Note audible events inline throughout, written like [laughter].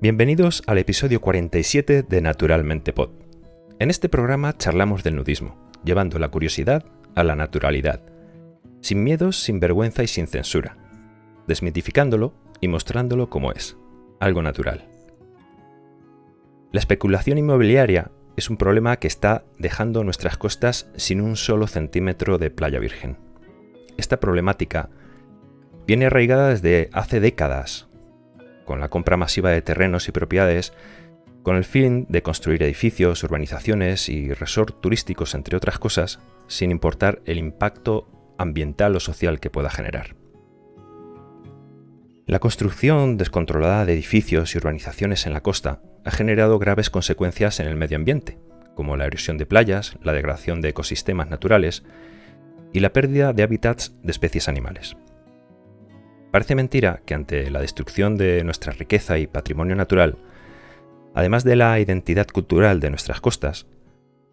Bienvenidos al episodio 47 de Naturalmente Pod. En este programa charlamos del nudismo, llevando la curiosidad a la naturalidad, sin miedos, sin vergüenza y sin censura, desmitificándolo y mostrándolo como es, algo natural. La especulación inmobiliaria es un problema que está dejando nuestras costas sin un solo centímetro de playa virgen. Esta problemática viene arraigada desde hace décadas con la compra masiva de terrenos y propiedades, con el fin de construir edificios, urbanizaciones y resorts turísticos, entre otras cosas, sin importar el impacto ambiental o social que pueda generar. La construcción descontrolada de edificios y urbanizaciones en la costa ha generado graves consecuencias en el medio ambiente, como la erosión de playas, la degradación de ecosistemas naturales y la pérdida de hábitats de especies animales. Parece mentira que ante la destrucción de nuestra riqueza y patrimonio natural, además de la identidad cultural de nuestras costas,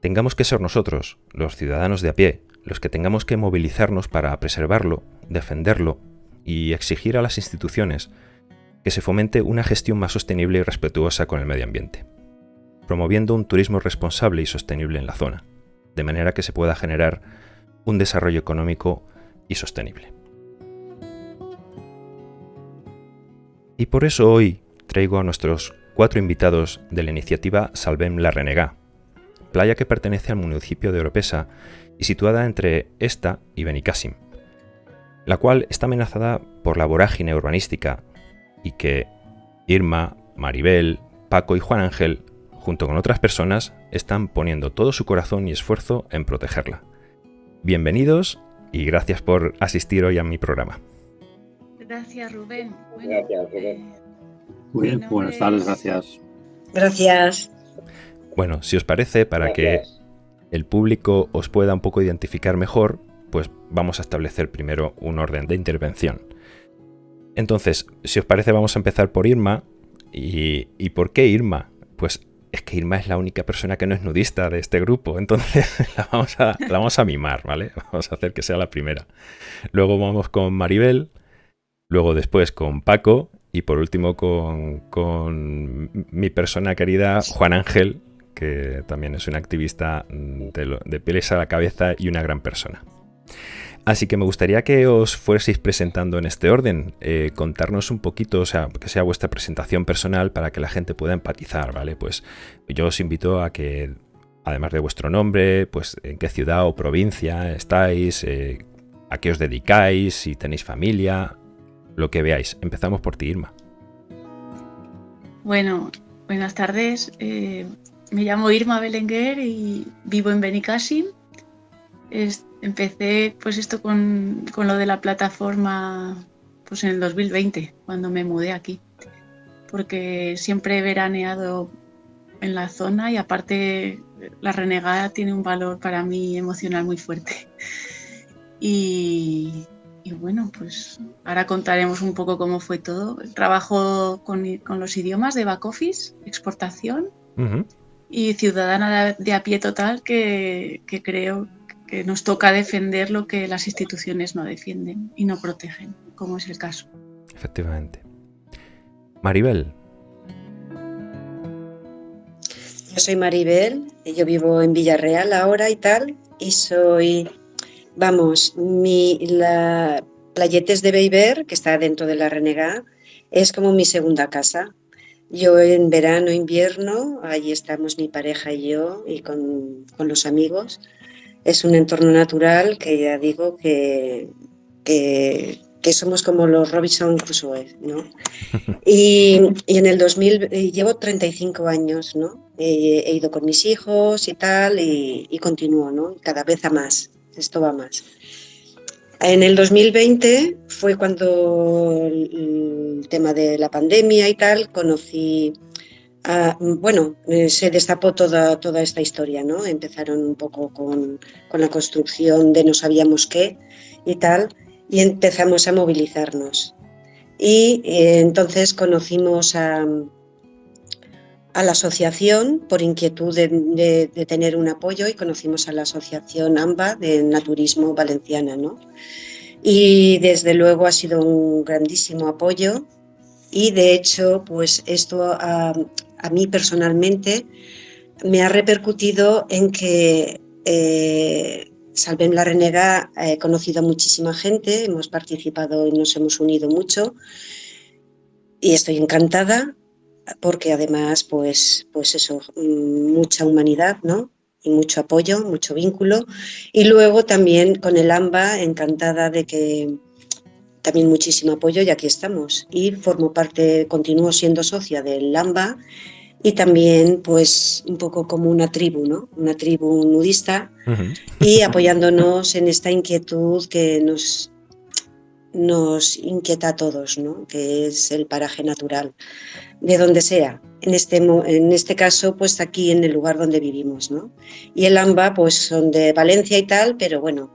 tengamos que ser nosotros, los ciudadanos de a pie, los que tengamos que movilizarnos para preservarlo, defenderlo y exigir a las instituciones que se fomente una gestión más sostenible y respetuosa con el medio ambiente, promoviendo un turismo responsable y sostenible en la zona, de manera que se pueda generar un desarrollo económico y sostenible. Y por eso hoy traigo a nuestros cuatro invitados de la iniciativa Salvem la Renegá, playa que pertenece al municipio de Oropesa y situada entre esta y Benicassim, la cual está amenazada por la vorágine urbanística y que Irma, Maribel, Paco y Juan Ángel, junto con otras personas, están poniendo todo su corazón y esfuerzo en protegerla. Bienvenidos y gracias por asistir hoy a mi programa. Gracias, Rubén. gracias, Rubén. Eh, Muy bien, buenas tardes, gracias. Gracias. Bueno, si os parece, para que el público os pueda un poco identificar mejor, pues vamos a establecer primero un orden de intervención. Entonces, si os parece, vamos a empezar por Irma. ¿Y, y por qué Irma? Pues es que Irma es la única persona que no es nudista de este grupo, [laughs] entonces la vamos a, la vamos a mimar, ¿vale? [laughs] Vamos a hacer que sea la primera. Luego vamos con Maribel, luego después con Paco y por último con, mi persona querida Juan Ángel, que también es un activista de, pieles a la cabeza y una gran persona. Así que me gustaría que os fueseis presentando en este orden, eh, contarnos un poquito, o sea, que sea vuestra presentación personal para que la gente pueda empatizar, ¿vale? Pues yo os invito a que, además de vuestro nombre, pues en qué ciudad o provincia estáis, eh, a qué os dedicáis, si tenéis familia, lo que veáis. Empezamos por ti, Irma. Bueno, buenas tardes. Eh, me llamo Irma Belenguer y vivo en Benicassim. empecé pues esto con, con, lo de la plataforma pues en el 2020, cuando me mudé aquí. Porque siempre he veraneado en la zona y aparte la renegada tiene un valor para mí emocional muy fuerte. Y, y bueno, pues ahora contaremos un poco cómo fue todo. Trabajo con, los idiomas de back office, exportación y ciudadana de, a pie total que, creo que nos toca defender lo que las instituciones no defienden y no protegen, como es el caso. Efectivamente. Maribel. Yo soy Maribel, yo vivo en Villarreal ahora y tal, y soy Vamos, mi, la Playetes de Beiber, que está dentro de la Renegá, es como mi segunda casa. Yo en verano, invierno, allí estamos mi pareja y yo y con, los amigos. Es un entorno natural que ya digo que, que, somos como los Robinson Crusoe, ¿no? [laughs] Y, en el 2000, llevo 35 años, ¿no? He, ido con mis hijos y tal y, y continúo, ¿no? Cada vez a más esto va más. En el 2020 fue cuando el tema de la pandemia y tal, conocí, bueno, eh, se destapó toda, toda esta historia, ¿no? Empezaron un poco con, con la construcción de no sabíamos qué y tal, y empezamos a movilizarnos. Y eh, entonces conocimos a, a la asociación por inquietud de, tener un apoyo y conocimos a la asociación AMBA de Naturismo Valenciana. ¿no? Y desde luego ha sido un grandísimo apoyo y de hecho, pues esto a, mí personalmente me ha repercutido en que eh, Salvem la Renega he conocido a muchísima gente, hemos participado y nos hemos unido mucho y estoy encantada porque además, pues, pues eso, mm, mucha humanidad, ¿no? Y mucho apoyo, mucho vínculo. Y luego también con el AMBA, encantada de que también muchísimo apoyo y aquí estamos. Y formo parte, continúo siendo socia del AMBA y también pues un poco como una tribu, ¿no? Una tribu nudista y apoyándonos en esta inquietud que nos, nos inquieta a todos, ¿no? Que es el paraje natural, de donde sea. En este, en este caso, pues aquí en el lugar donde vivimos, ¿no? Y el AMBA, pues son de Valencia y tal, pero bueno,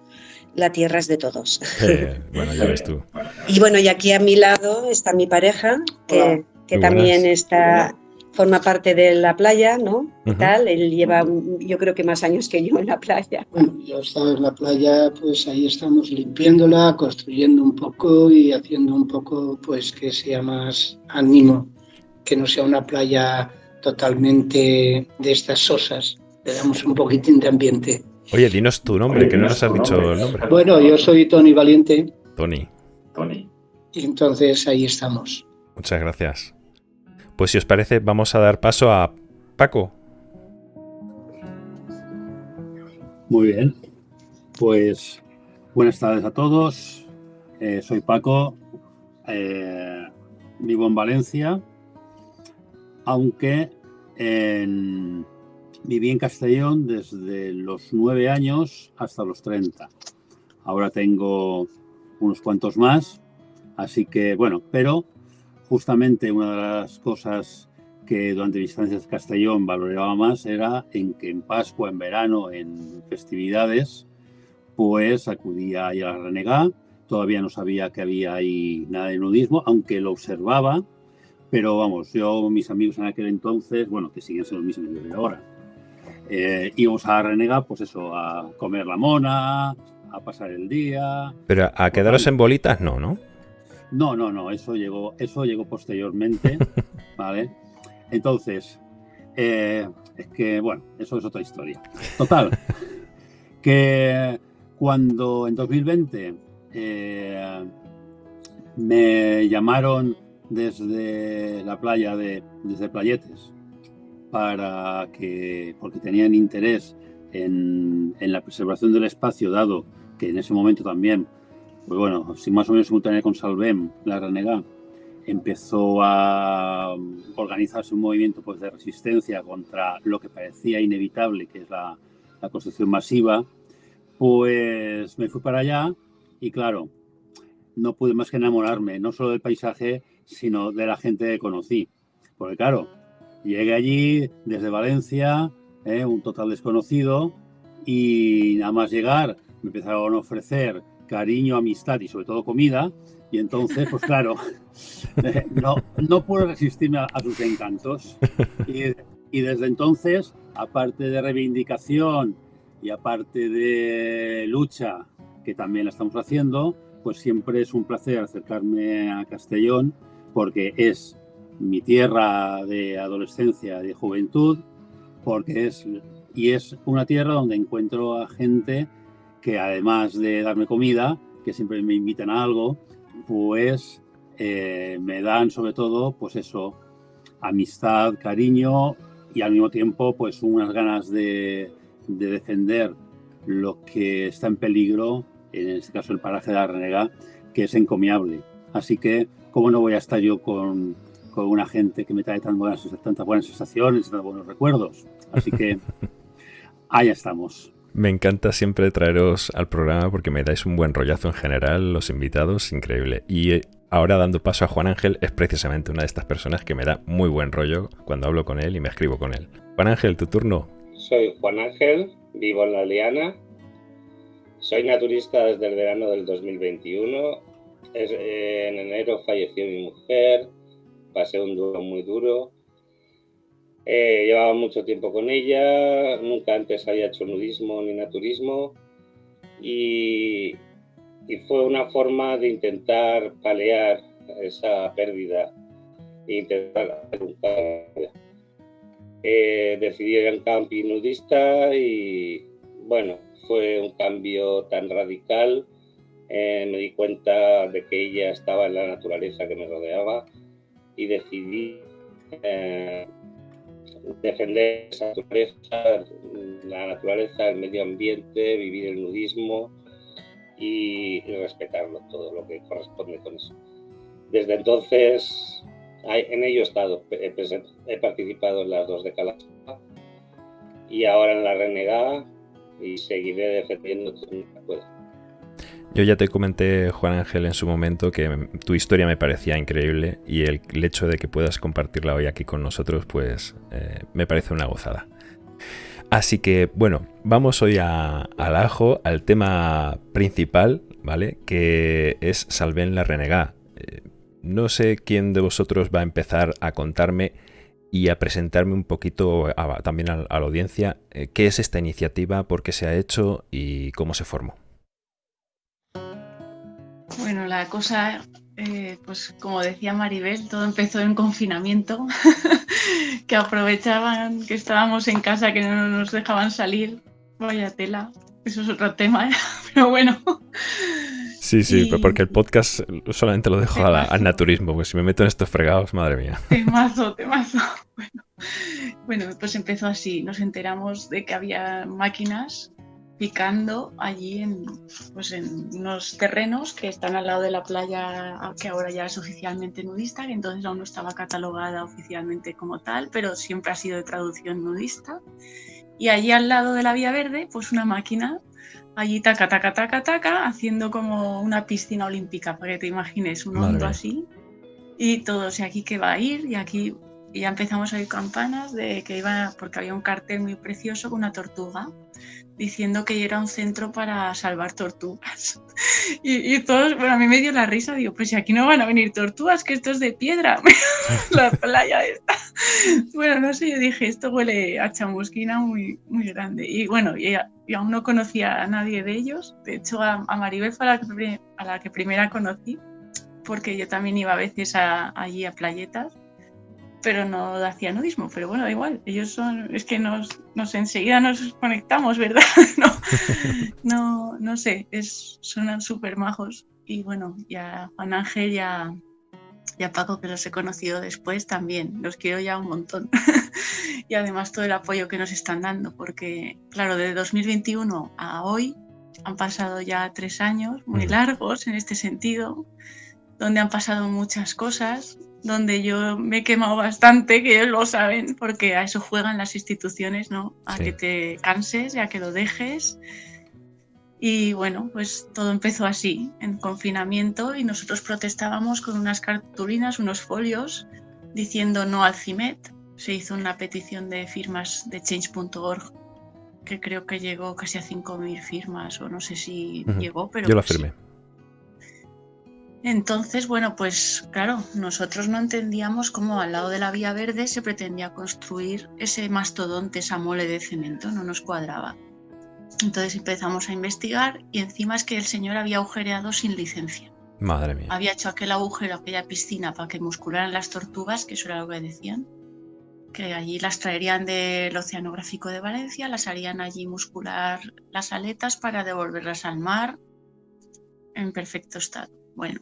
la tierra es de todos. [laughs] bueno, ya ves tú. Y bueno, y aquí a mi lado está mi pareja, que, también está forma parte de la playa, ¿no? ¿Qué tal? Él lleva, yo creo que más años que yo en la playa. Bueno, yo he estado en la playa, pues ahí estamos limpiándola, construyendo un poco y haciendo un poco, pues que sea más ánimo, que no sea una playa totalmente de estas sosas. Le damos un poquitín de ambiente. Oye, dinos tu nombre, que no nos has dicho el nombre. Bueno, yo soy Tony Valiente. Tony. Tony. Y entonces ahí estamos. Muchas gracias. Pues si os parece, vamos a dar paso a Paco. Muy bien. Pues buenas tardes a todos. Eh, soy Paco. Eh, vivo en Valencia. Aunque Viví en Castellón desde los nueve años hasta los 30. Ahora tengo unos cuantos más, así que bueno, pero justamente una de las cosas que durante mis estancias Castellón valoraba más era en que en Pascua, en verano, en festividades, pues acudía a la Renegá. Todavía no sabía que había ahí nada de nudismo, aunque lo observaba, pero vamos, yo, mis amigos en aquel entonces, bueno, que siguen siendo los mismos de ahora, eh, íbamos a renegar, pues eso, a comer la mona, a pasar el día. Pero a quedaros en bolitas no, ¿no? No, no, no, eso llegó, eso llegó posteriormente, [laughs] ¿vale? Entonces, eh, es que, bueno, eso es otra historia. Total, [laughs] que cuando en 2020 eh, me llamaron desde la playa de, desde Playetes, para que, porque tenían interés en, la preservación del espacio, dado que en ese momento también, pues bueno, si más o menos simultáneo con Salvem, la Renega, empezó a organizarse un movimiento pues, de resistencia contra lo que parecía inevitable, que es la, la construcción masiva, pues me fui para allá y claro, no pude más que enamorarme, no solo del paisaje, sino de la gente que conocí. Porque claro, Llegué allí desde Valencia, eh, un total desconocido, y nada más llegar me empezaron a ofrecer cariño, amistad y sobre todo comida. Y entonces, pues claro, [laughs] eh, no, no pude resistirme a, sus encantos. Y, y, desde entonces, aparte de reivindicación y aparte de lucha, que también la estamos haciendo, pues siempre es un placer acercarme a Castellón porque es mi tierra de adolescencia, de juventud, porque es, y es una tierra donde encuentro a gente que además de darme comida, que siempre me invitan a algo, pues eh, me dan sobre todo, pues eso, amistad, cariño y al mismo tiempo, pues unas ganas de, de defender lo que está en peligro, en este caso el paraje de la Renega, que es encomiable. Así que, ¿cómo no voy a estar yo con, con una gente que me trae tan buenas, tantas buenas sensaciones, tan buenos recuerdos. Así que [laughs] ahí estamos. Me encanta siempre traeros al programa porque me dais un buen rollazo en general, los invitados, increíble. Y eh, ahora dando paso a Juan Ángel, es precisamente una de estas personas que me da muy buen rollo cuando hablo con él y me escribo con él. Juan Ángel, tu turno. Soy Juan Ángel, vivo en La Liana. Soy naturista desde el verano del 2021. en enero falleció mi mujer, pasé un duro muy duro. Eh, llevaba mucho tiempo con ella, nunca antes había hecho nudismo ni naturismo y, y fue una forma de intentar paliar esa pérdida e intentar hacer un cambio. Eh, decidí ir en camping nudista y bueno, fue un cambio tan radical. Eh, me di cuenta de que ella estaba en la naturaleza que me rodeaba y decidí eh, defender naturaleza, la naturaleza, el medio ambiente, vivir el nudismo y, respetarlo, todo lo que corresponde con eso. Desde entonces, en ello he estado, he, participado en las dos de Calaspa y ahora en la Renegada y seguiré defendiendo todo lo que pueda. Yo ya te comenté, Juan Ángel, en su momento que tu historia me parecía increíble y el, hecho de que puedas compartirla hoy aquí con nosotros, pues eh, me parece una gozada. Así que, bueno, vamos hoy al ajo, al tema principal, ¿vale? Que es Salven la Renegá. Eh, no sé quién de vosotros va a empezar a contarme y a presentarme un poquito también a, la audiencia eh, qué es esta iniciativa, por qué se ha hecho y cómo se formó. Bueno, la cosa, eh, pues como decía Maribel, todo empezó en confinamiento, [laughs] que aprovechaban que estábamos en casa, que no nos dejaban salir. Vaya tela, eso es otro tema, ¿eh? [laughs] pero bueno. Sí, sí, porque el podcast solamente lo dejo al naturismo, pues si me meto en estos fregados, madre mía. Temazo, temazo. [laughs] Bueno, bueno, pues empezó así. Nos enteramos de que había máquinas picando allí en, pues en unos terrenos que están al lado de la playa que ahora ya es oficialmente nudista, que entonces aún no estaba catalogada oficialmente como tal, pero siempre ha sido de traducción nudista. Y allí al lado de la vía verde, pues una máquina, allí taca, taca, taca, taca, haciendo como una piscina olímpica, para que te imagines un hondo así. Y todo, y aquí que va a ir, y aquí y ya empezamos a oír campanas de que iba, porque había un cartel muy precioso con una tortuga diciendo que era un centro para salvar tortugas. [laughs] Y, todos, bueno, a mí me dio la risa, digo, pues si aquí no van a venir tortugas, que esto es de piedra, [laughs] la playa esta. Bueno, no sé, yo dije, esto huele a chamusquina muy, muy grande. Y bueno, y, aún no conocía a nadie de ellos. De hecho, a, Maribel fue a la, que, a la que primera conocí, porque yo también iba a veces allí a playetas pero no hacía nudismo, pero bueno, da igual, ellos son, es que nos, nos enseguida nos conectamos, ¿verdad? [laughs] no, no, no sé, es, son súper majos y bueno, ya Juan Ángel ya y a Paco que los he conocido después también, los quiero ya un montón. [laughs] Y además todo el apoyo que nos están dando, porque claro, de 2021 a hoy han pasado ya tres años muy largos en este sentido, donde han pasado muchas cosas, donde yo me he quemado bastante, que ellos lo saben, porque a eso juegan las instituciones, ¿no? A que te canses y a que lo dejes. Y bueno, pues todo empezó así, en confinamiento, y nosotros protestábamos con unas cartulinas, unos folios, diciendo no al CIMET. Se hizo una petición de firmas de change.org, que creo que llegó casi a 5.000 firmas, o no sé si llegó, pero... Yo la firmé. Entonces, bueno, pues claro, nosotros no entendíamos cómo al lado de la vía verde se pretendía construir ese mastodonte, esa mole de cemento, no nos cuadraba. Entonces empezamos a investigar y encima es que el señor había agujereado sin licencia. Madre mía. Había hecho aquel agujero, aquella piscina para que muscularan las tortugas, que eso era lo que decían. Que allí las traerían del Oceanográfico de Valencia, las harían allí muscular las aletas para devolverlas al mar en perfecto estado. Bueno,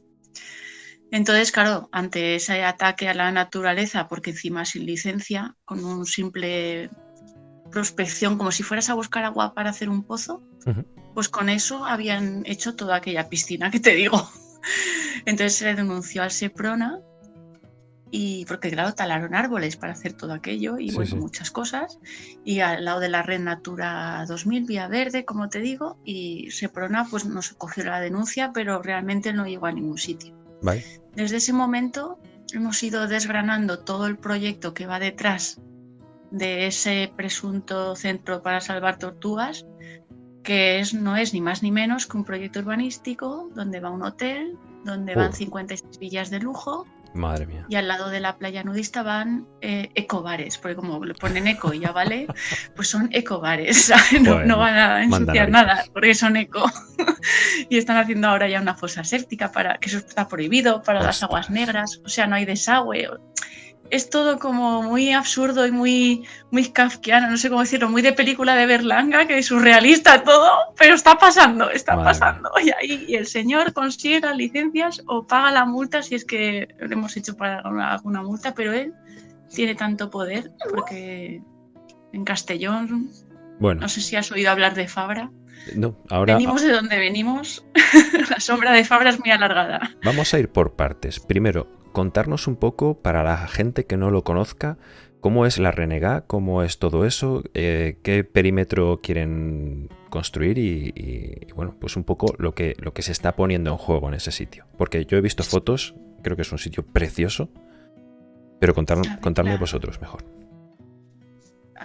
entonces, claro, ante ese ataque a la naturaleza, porque encima sin licencia, con un simple prospección, como si fueras a buscar agua para hacer un pozo, pues con eso habían hecho toda aquella piscina que te digo. [laughs] Entonces se le denunció al SEPRONA y porque claro, talaron árboles para hacer todo aquello y bueno, muchas cosas. Y al lado de la red Natura 2000, Vía Verde, como te digo, y Seprona pues nos cogió la denuncia, pero realmente no llegó a ningún sitio. Desde ese momento hemos ido desgranando todo el proyecto que va detrás de ese presunto centro para salvar tortugas, que es, no es ni más ni menos que un proyecto urbanístico donde va un hotel, donde van 56 villas de lujo, Madre mía. Y al lado de la playa nudista van eh, ecobares, porque como le ponen eco y ya vale, pues son ecobares, [laughs] no, no, van a ensuciar nada, porque son eco. [laughs] y están haciendo ahora ya una fosa séptica para que eso está prohibido para las aguas negras, o sea, no hay desagüe es todo como muy absurdo y muy, muy kafkiano, no sé cómo decirlo, muy de película de Berlanga, que es surrealista todo, pero está pasando, está pasando. Y ahí el señor consigue las licencias o paga la multa si es que le hemos hecho para alguna multa, pero él tiene tanto poder porque en Castellón, bueno. no sé si has oído hablar de Fabra. No, ahora. Venimos de donde venimos. [laughs] la sombra de Fabra es muy alargada. Vamos a ir por partes. Primero, contarnos un poco para la gente que no lo conozca cómo es la Renegá, cómo es todo eso, eh, qué perímetro quieren construir y, bueno, pues un poco lo que, lo que se está poniendo en juego en ese sitio. Porque yo he visto fotos, creo que es un sitio precioso, pero contarme vosotros mejor.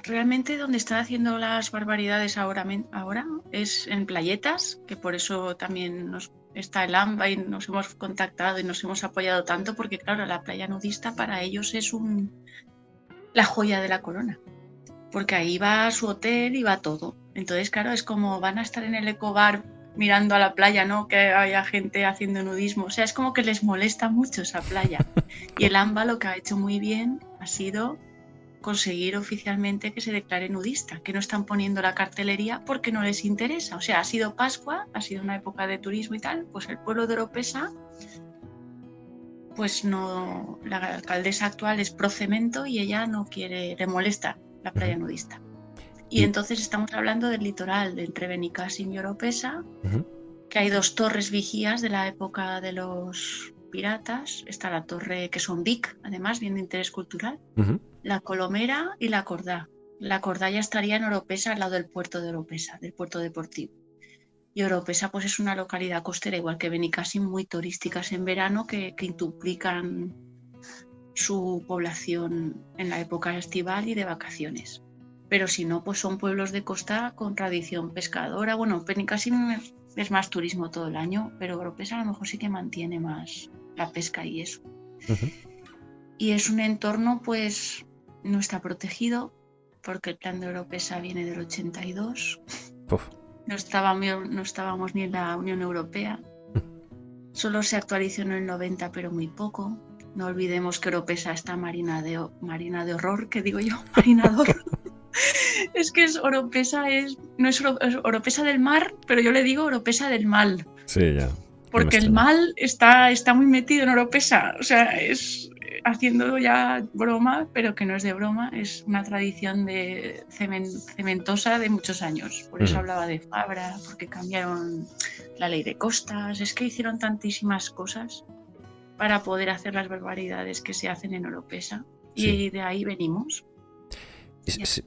Realmente donde están haciendo las barbaridades ahora, ahora es en playetas, que por eso también nos está el AMBA y nos hemos contactado y nos hemos apoyado tanto porque, claro, la playa nudista para ellos es un, la joya de la corona, porque ahí va su hotel y va todo. Entonces, claro, es como van a estar en el ecobar mirando a la playa, ¿no? Que haya gente haciendo nudismo. O sea, es como que les molesta mucho esa playa. [laughs] Y el AMBA lo que ha hecho muy bien ha sido conseguir oficialmente que se declare nudista, que no están poniendo la cartelería porque no les interesa. O sea, ha sido Pascua, ha sido una época de turismo y tal, pues el pueblo de Oropesa, pues no, la alcaldesa actual es pro cemento y ella no quiere, le molesta la playa nudista. Y entonces estamos hablando del litoral de entre Benicassim y Oropesa, que hay dos torres vigías de la época de los piratas. Está la torre que son Vic, además, bien de interés cultural la Colomera y la Cordá. La Cordá ya estaría en Oropesa, al lado del puerto de Oropesa, del puerto deportivo. Y Oropesa pues es una localidad costera, igual que Benicassim, muy turísticas en verano, que, que duplican su población en la época estival y de vacaciones. Pero si no, pues son pueblos de costa con tradición pescadora. Bueno, Benicassim es más turismo todo el año, pero Oropesa a lo mejor sí que mantiene más la pesca y eso. Y es un entorno pues no está protegido porque el plan de Europesa viene del 82. No, estábamos, no estábamos ni en la Unión Europea. Solo se actualizó en el 90, pero muy poco. No olvidemos que Europesa está marina de, marina de horror, que digo yo, [laughs] marina de horror. [laughs] es que es Oropesa, es, no es, Oropesa del mar, pero yo le digo Oropesa del mal. Sí, ya. Porque el mal está, está muy metido en Oropesa. O sea, es, haciendo ya broma, pero que no es de broma, es una tradición de cementosa de muchos años. Por eso hablaba de Fabra, porque cambiaron la ley de costas, es que hicieron tantísimas cosas para poder hacer las barbaridades que se hacen en Oropesa. Y de ahí venimos.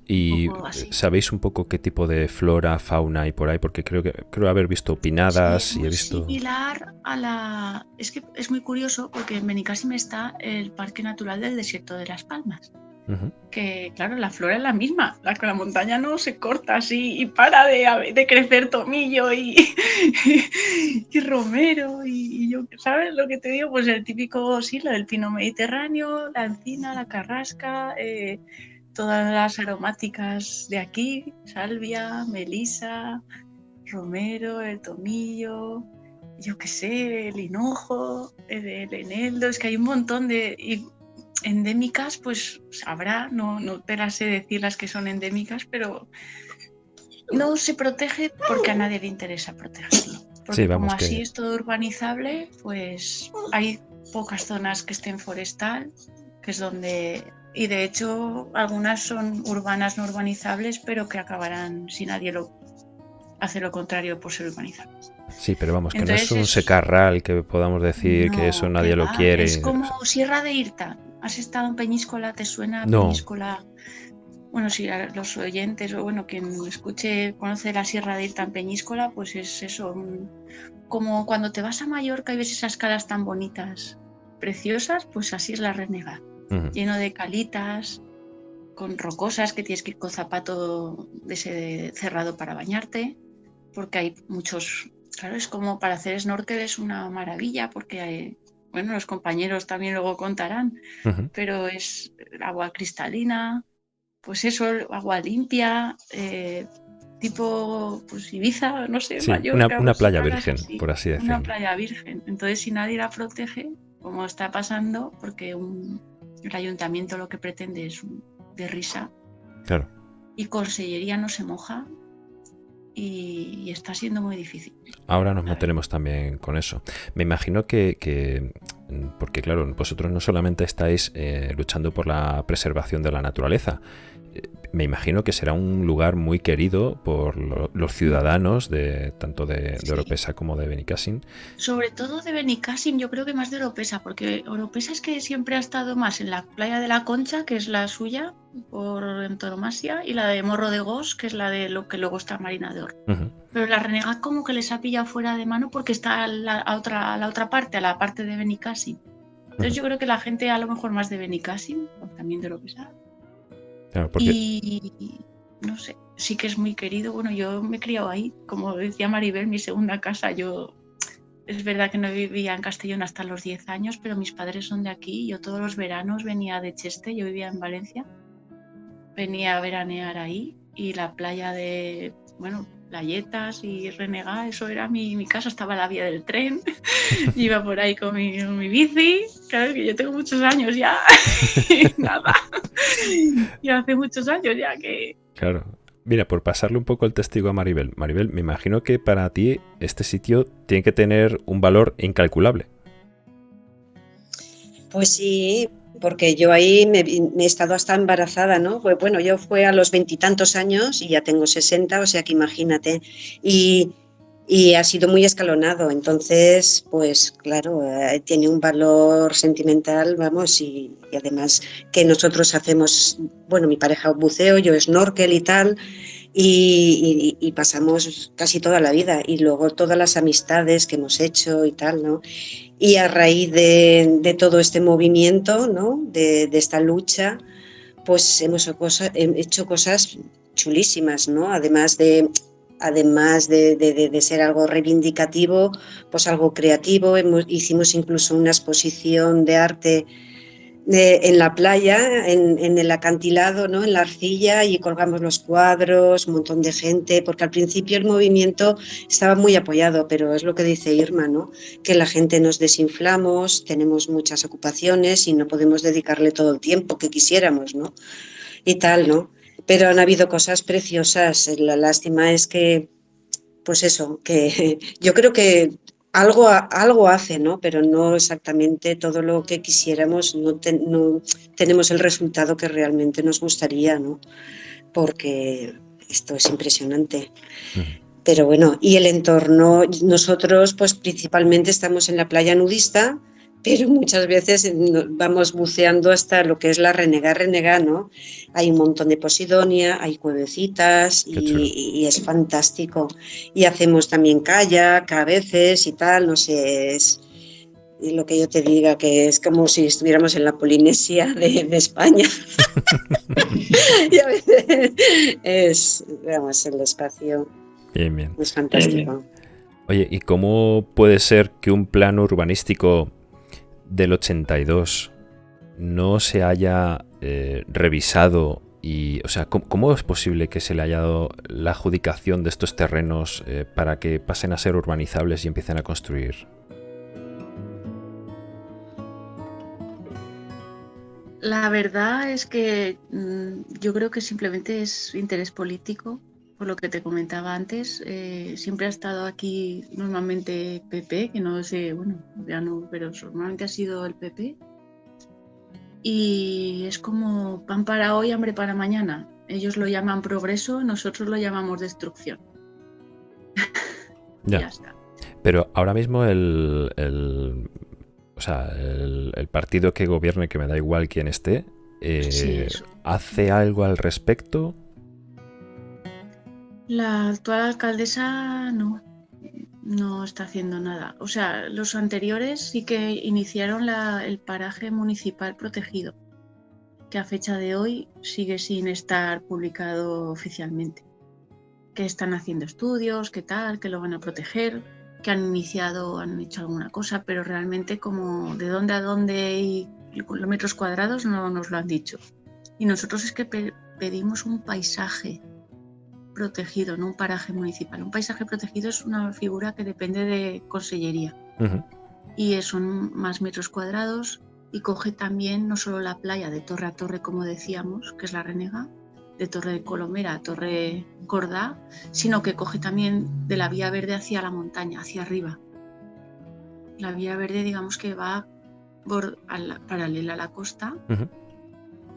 Y, sabéis un poco qué tipo de flora, fauna hay por ahí, porque creo que creo haber visto pinadas y he visto. Similar a la. Es que es muy curioso porque en Benicassim está el Parque Natural del Desierto de las Palmas. Que claro, la flora es la misma, la, la montaña no se corta así y para de, de crecer tomillo y, [laughs] y, romero y, yo, ¿sabes lo que te digo? Pues el típico, sí, lo del pino mediterráneo, la encina, la carrasca, eh, todas las aromáticas de aquí, salvia, melisa, romero, el tomillo, yo qué sé, el hinojo, el, eneldo, es que hay un montón de endémicas, pues habrá, no, no te las sé decir las que son endémicas, pero no se protege porque a nadie le interesa protegerlo. Porque como así es todo urbanizable, pues hay pocas zonas que estén forestal, que es donde y de hecho algunas son urbanas no urbanizables, pero que acabarán si nadie lo hace lo contrario por ser urbanizables. Sí, pero vamos, que no es un secarral que podamos decir que eso nadie lo quiere. Es como Sierra de Irta. ¿Has estado en Peñíscola? ¿Te suena Peñíscola? Bueno, si los oyentes o bueno, quien escuche conoce la Sierra de Irta en Peñíscola, pues es eso. Como cuando te vas a Mallorca y ves esas calas tan bonitas, preciosas, pues así es la Lleno de calitas, con rocosas que tienes que ir con zapato de ese cerrado para bañarte, porque hay muchos, claro, es como para hacer snorkel es una maravilla, porque bueno, los compañeros también luego contarán, pero es agua cristalina, pues eso, agua limpia, eh, tipo pues Ibiza, no sé, una, playa virgen, por así decirlo. Una playa virgen. Entonces, si nadie la protege, como está pasando, porque el ayuntamiento lo que pretende es de risa. Claro. Y Consellería no se moja, y, está siendo muy difícil. Ahora nos mantenemos también con eso. Me imagino que, porque claro, vosotros no solamente estáis eh, luchando por la preservación de la naturaleza, me imagino que será un lugar muy querido por los ciudadanos de tanto de, Oropesa como de Benicassin. Sobre todo de Benicassin, yo creo que más de Oropesa, porque Oropesa es que siempre ha estado más en la playa de la Concha, que es la suya, por antonomasia, y la de Morro de Gos, que es la de lo que luego está Marina de Oro. Pero la Renegad como que les ha pillado fuera de mano porque está a la, otra, la otra parte, a la parte de Benicassin. Entonces yo creo que la gente a lo mejor más de Benicassin, también de Oropesa, y no sé, sí que es muy querido. Bueno, yo me he criado ahí, como decía Maribel, mi segunda casa. Yo es verdad que no vivía en Castellón hasta los 10 años, pero mis padres son de aquí. Yo todos los veranos venía de Cheste, yo vivía en Valencia. Venía a veranear ahí y la playa de, bueno, playetas y renegar, eso era mi, mi casa, estaba la vía del tren, [laughs] iba por ahí con mi, mi, bici, claro que yo tengo muchos años ya, [laughs] nada, y hace muchos años ya que... Claro, mira, por pasarle un poco el testigo a Maribel, Maribel, me imagino que para ti este sitio tiene que tener un valor incalculable. Pues sí, porque yo ahí me, he estado hasta embarazada, ¿no? Pues bueno, yo fue a los veintitantos años y ya tengo 60, o sea que imagínate. Y, ha sido muy escalonado, entonces, pues claro, eh, tiene un valor sentimental, vamos, y, además que nosotros hacemos, bueno, mi pareja buceo, yo snorkel y tal, y, pasamos casi toda la vida y luego todas las amistades que hemos hecho y tal, ¿no? Y a raíz de, todo este movimiento, ¿no? De, esta lucha, pues hemos hecho cosas chulísimas, ¿no? Además de además de, ser algo reivindicativo, pues algo creativo. hicimos incluso una exposición de arte en la playa, en, el acantilado, ¿no? en la arcilla, y colgamos los cuadros, un montón de gente, porque al principio el movimiento estaba muy apoyado, pero es lo que dice Irma, ¿no? que la gente nos desinflamos, tenemos muchas ocupaciones y no podemos dedicarle todo el tiempo que quisiéramos, ¿no? Y tal, ¿no? Pero han habido cosas preciosas. La lástima es que, pues eso, que [laughs] yo creo que algo, algo hace, ¿no? Pero no exactamente todo lo que quisiéramos, no, tenemos el resultado que realmente nos gustaría, ¿no? Porque esto es impresionante. Pero bueno, y el entorno, nosotros pues principalmente estamos en la playa nudista, pero muchas veces vamos buceando hasta lo que es la renega renega, ¿no? Hay un montón de posidonia, hay cuevecitas y, es fantástico. Y hacemos también kayak a veces y tal, no sé, es lo que yo te diga, que es como si estuviéramos en la Polinesia de, España. [laughs] y a veces es, vamos, el espacio bien, bien. es fantástico. Oye, ¿y cómo puede ser que un plano urbanístico del 82 no se haya eh, revisado y, o sea, ¿cómo, es posible que se le haya dado la adjudicación de estos terrenos eh, para que pasen a ser urbanizables y empiecen a construir? La verdad es que mm, yo creo que simplemente es interés político por lo que te comentaba antes, eh, siempre ha estado aquí normalmente PP, que no sé, bueno, ya no, pero normalmente ha sido el PP. Y es como pan para hoy, hambre para mañana. Ellos lo llaman progreso, nosotros lo llamamos destrucción. ya. [laughs] está. Pero ahora mismo el, el o sea, el, partido que gobierne, que me da igual quién esté, eh, ¿hace algo al respecto? La actual alcaldesa no, no está haciendo nada. O sea, los anteriores sí que iniciaron el paraje municipal protegido, que a fecha de hoy sigue sin estar publicado oficialmente. Que están haciendo estudios, qué tal, que lo van a proteger, que han iniciado, han hecho alguna cosa, pero realmente como de dónde a dónde y kilómetros cuadrados no nos lo han dicho. Y nosotros es que pedimos un paisaje protegido, no un paraje municipal. Un paisaje protegido es una figura que depende de consellería y son más metros cuadrados y coge también no solo la playa de torre a torre, como decíamos, que es la Renega, de Torre de Colomera a Torre Cordá, sino que coge también de la vía verde hacia la montaña, hacia arriba. La vía verde, digamos que va paralela a la costa.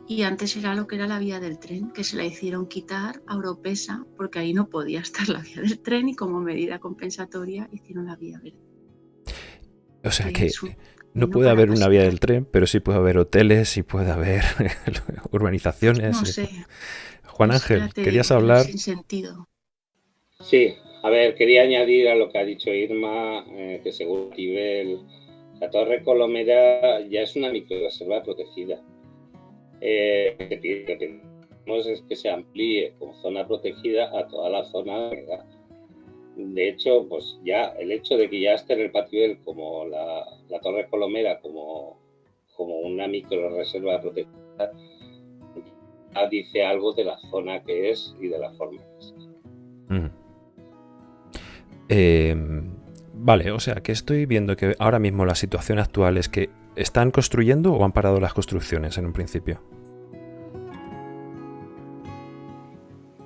Y antes era lo que era la vía del tren, que se la hicieron quitar a Oropesa, porque ahí no podía [laughs] estar la vía del tren y como medida compensatoria hicieron la vía verde. O sea que no puede haber una vía del tren, pero sí puede haber hoteles y puede haber [laughs] urbanizaciones. No sé. Juan Ángel, ¿querías hablar? Sin sentido. Sí, a ver, quería añadir a lo que ha dicho Irma, eh, que según nivel, la Torre Colomera ya es una microreserva protegida. Eh, es que se amplíe como zona protegida a toda la zona de hecho, pues ya el hecho de que ya esté en el patio como la, Torre Colomera como, como una micro reserva protegida dice algo de la zona que es y de la forma que es. Em, vale, o sea que estoy viendo que ahora mismo la situación actual es que están construyendo o han parado las construcciones en un principio.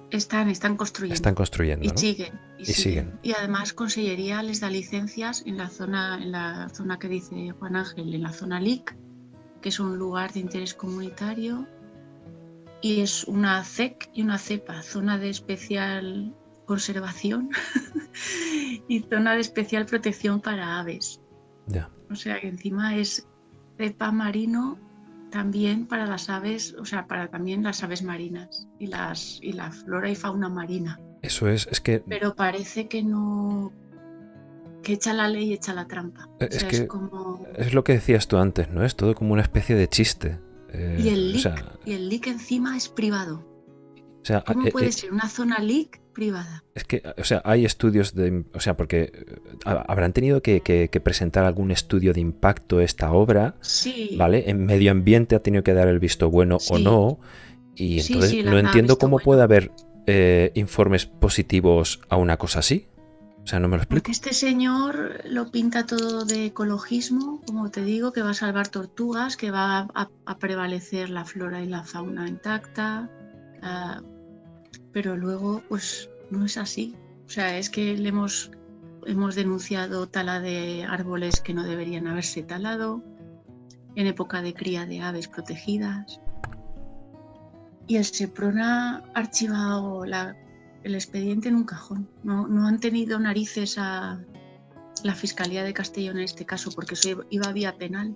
Están, están construyendo. Están construyendo. Y, siguen, y, siguen. Y además Consellería les da licencias en la zona, en la zona que dice Juan Ángel, en la zona LIC, que es un lugar de interés comunitario y es una CEC y una CEPA, zona de especial conservación [laughs] y zona de especial protección para aves. O sea que encima es cepa marino también para las aves, o sea, para también las aves marinas y las y la flora y fauna marina. Eso es, es que. Pero parece que no. que echa la ley y echa la trampa. Es que como... es lo que decías tú antes, ¿no? Es todo como una especie de chiste. Eh, y, el leak, y el leak encima es privado. O sea, ¿Cómo eh, puede eh, ser una zona leak privada? Es que, o sea, hay estudios de. O sea, porque habrán tenido que, presentar algún estudio de impacto esta obra. Sí. ¿Vale? En medio ambiente ha tenido que dar el visto bueno o no. Y entonces no entiendo cómo puede haber informes positivos a una cosa así. O sea, no me lo explico. Porque este señor lo pinta todo de ecologismo, como te digo, que va a salvar tortugas, que va a, prevalecer la flora y la fauna intacta. Pero luego, pues no es así. O sea, es que le hemos, hemos denunciado tala de árboles que no deberían haberse talado en época de cría de aves protegidas. Y el SEPRON ha archivado el expediente en un cajón. No, no han tenido narices a la Fiscalía de Castellón en este caso, porque eso iba vía penal.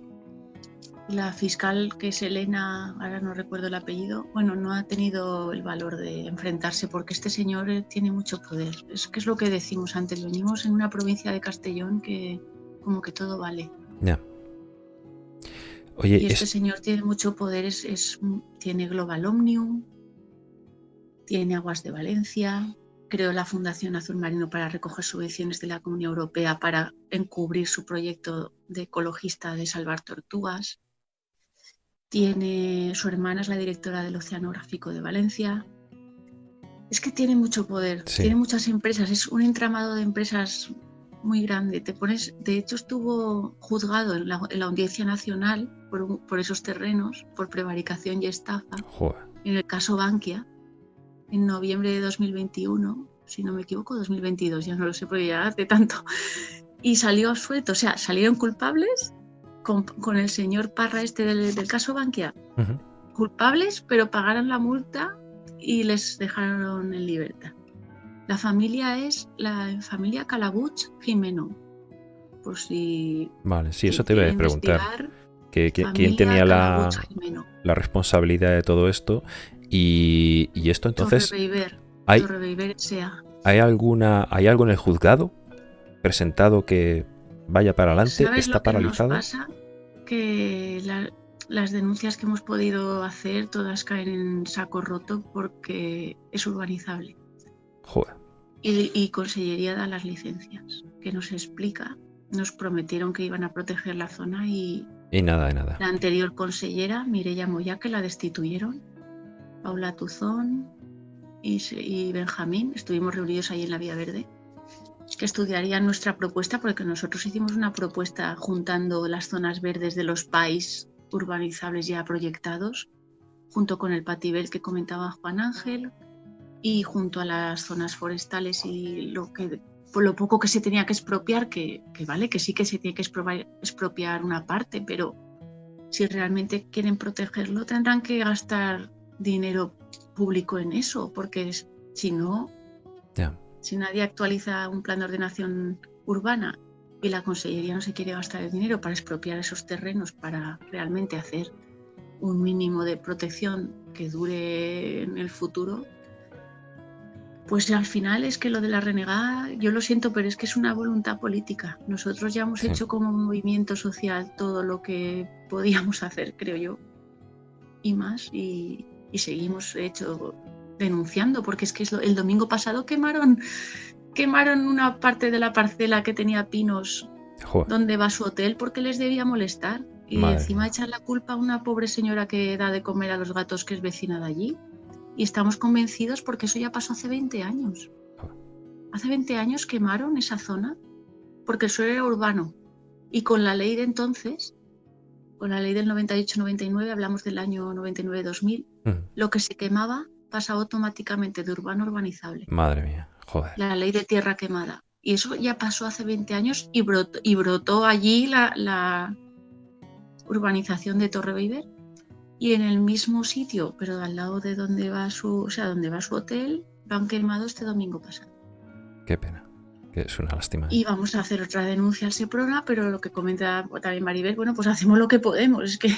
La fiscal, que es Elena, ahora no recuerdo el apellido, bueno, no ha tenido el valor de enfrentarse porque este señor eh, tiene mucho poder. Es que es lo que decimos antes, venimos en una provincia de Castellón que como que todo vale. Ya. Oye, y este señor tiene mucho poder, es, tiene Global Omnium, tiene Aguas de Valencia, creó la Fundación Azul Marino para recoger subvenciones de la Comunidad Europea para encubrir su proyecto de ecologista de salvar tortugas. Tiene, su hermana es la directora del Oceanográfico de Valencia. Es que tiene mucho poder, tiene muchas empresas, es un entramado de empresas muy grande. Te pones, de hecho, estuvo juzgado en la, Audiencia Nacional por, esos terrenos, por prevaricación y estafa, en el caso Bankia en noviembre de 2021, si no me equivoco, 2022, ya no lo sé porque ya hace tanto, y salió suelto, o sea, salieron culpables con, el señor Parra este del, caso Bankia, culpables, pero pagaron la multa y les dejaron en libertad. La familia es la familia Calabuch Jimeno. Por si. Vale, sí, eso te iba a preguntar. Que, ¿Quién tenía la, la, responsabilidad de todo esto? Y, esto entonces... hay, ¿Hay, alguna, ¿Hay algo en el juzgado presentado que vaya para adelante? ¿Está paralizado? Nos pasa? Que las denuncias que hemos podido hacer todas caen en saco roto porque es urbanizable. Joder. Y, y Consellería da las licencias, que nos explica. Nos prometieron que iban a proteger la zona y... Y nada, nada. La anterior consellera, Mireya Moya, que la destituyeron. Paula Tuzón y, y Benjamín, estuvimos reunidos ahí en la Vía Verde que estudiarían nuestra propuesta, porque nosotros hicimos una propuesta juntando las zonas verdes de los países urbanizables ya proyectados, junto con el patibel que comentaba Juan Ángel, y junto a las zonas forestales y lo que por lo poco que se tenía que expropiar, que, que vale, que sí que se tiene que expropiar una parte, pero si realmente quieren protegerlo tendrán que gastar dinero público en eso, porque si no, si nadie actualiza un plan de ordenación urbana y la Consellería no se quiere gastar el dinero para expropiar esos terrenos para realmente hacer un mínimo de protección que dure en el futuro, pues al final es que lo de la renegada, yo lo siento, pero es que es una voluntad política. Nosotros ya hemos hecho como movimiento social todo lo que podíamos [laughs] hacer, creo yo, y más, y, y seguimos hecho denunciando, porque es que el domingo pasado quemaron, quemaron una parte de la parcela que tenía pinos donde va su hotel porque les debía molestar. Y encima echar la culpa a una pobre señora que da de comer a los gatos que es vecina de allí. Y estamos convencidos porque eso ya pasó hace 20 años. Hace 20 años quemaron esa zona porque el suelo era urbano. Y con la ley de entonces, con la ley del 98-99, hablamos del año 99-2000, lo que se quemaba pasa automáticamente de urbano a urbanizable. Madre mía, joder. La ley de tierra quemada. Y eso ya pasó hace 20 años y brotó, y brotó allí la, urbanización de Torre Beiber. Y en el mismo sitio, pero al lado de donde va su, o sea, donde va su hotel, lo han quemado este domingo pasado. Qué pena es una lástima. Y vamos a hacer otra denuncia al SEPRONA, pero lo que comenta también Maribel, bueno, pues hacemos lo que podemos. Es que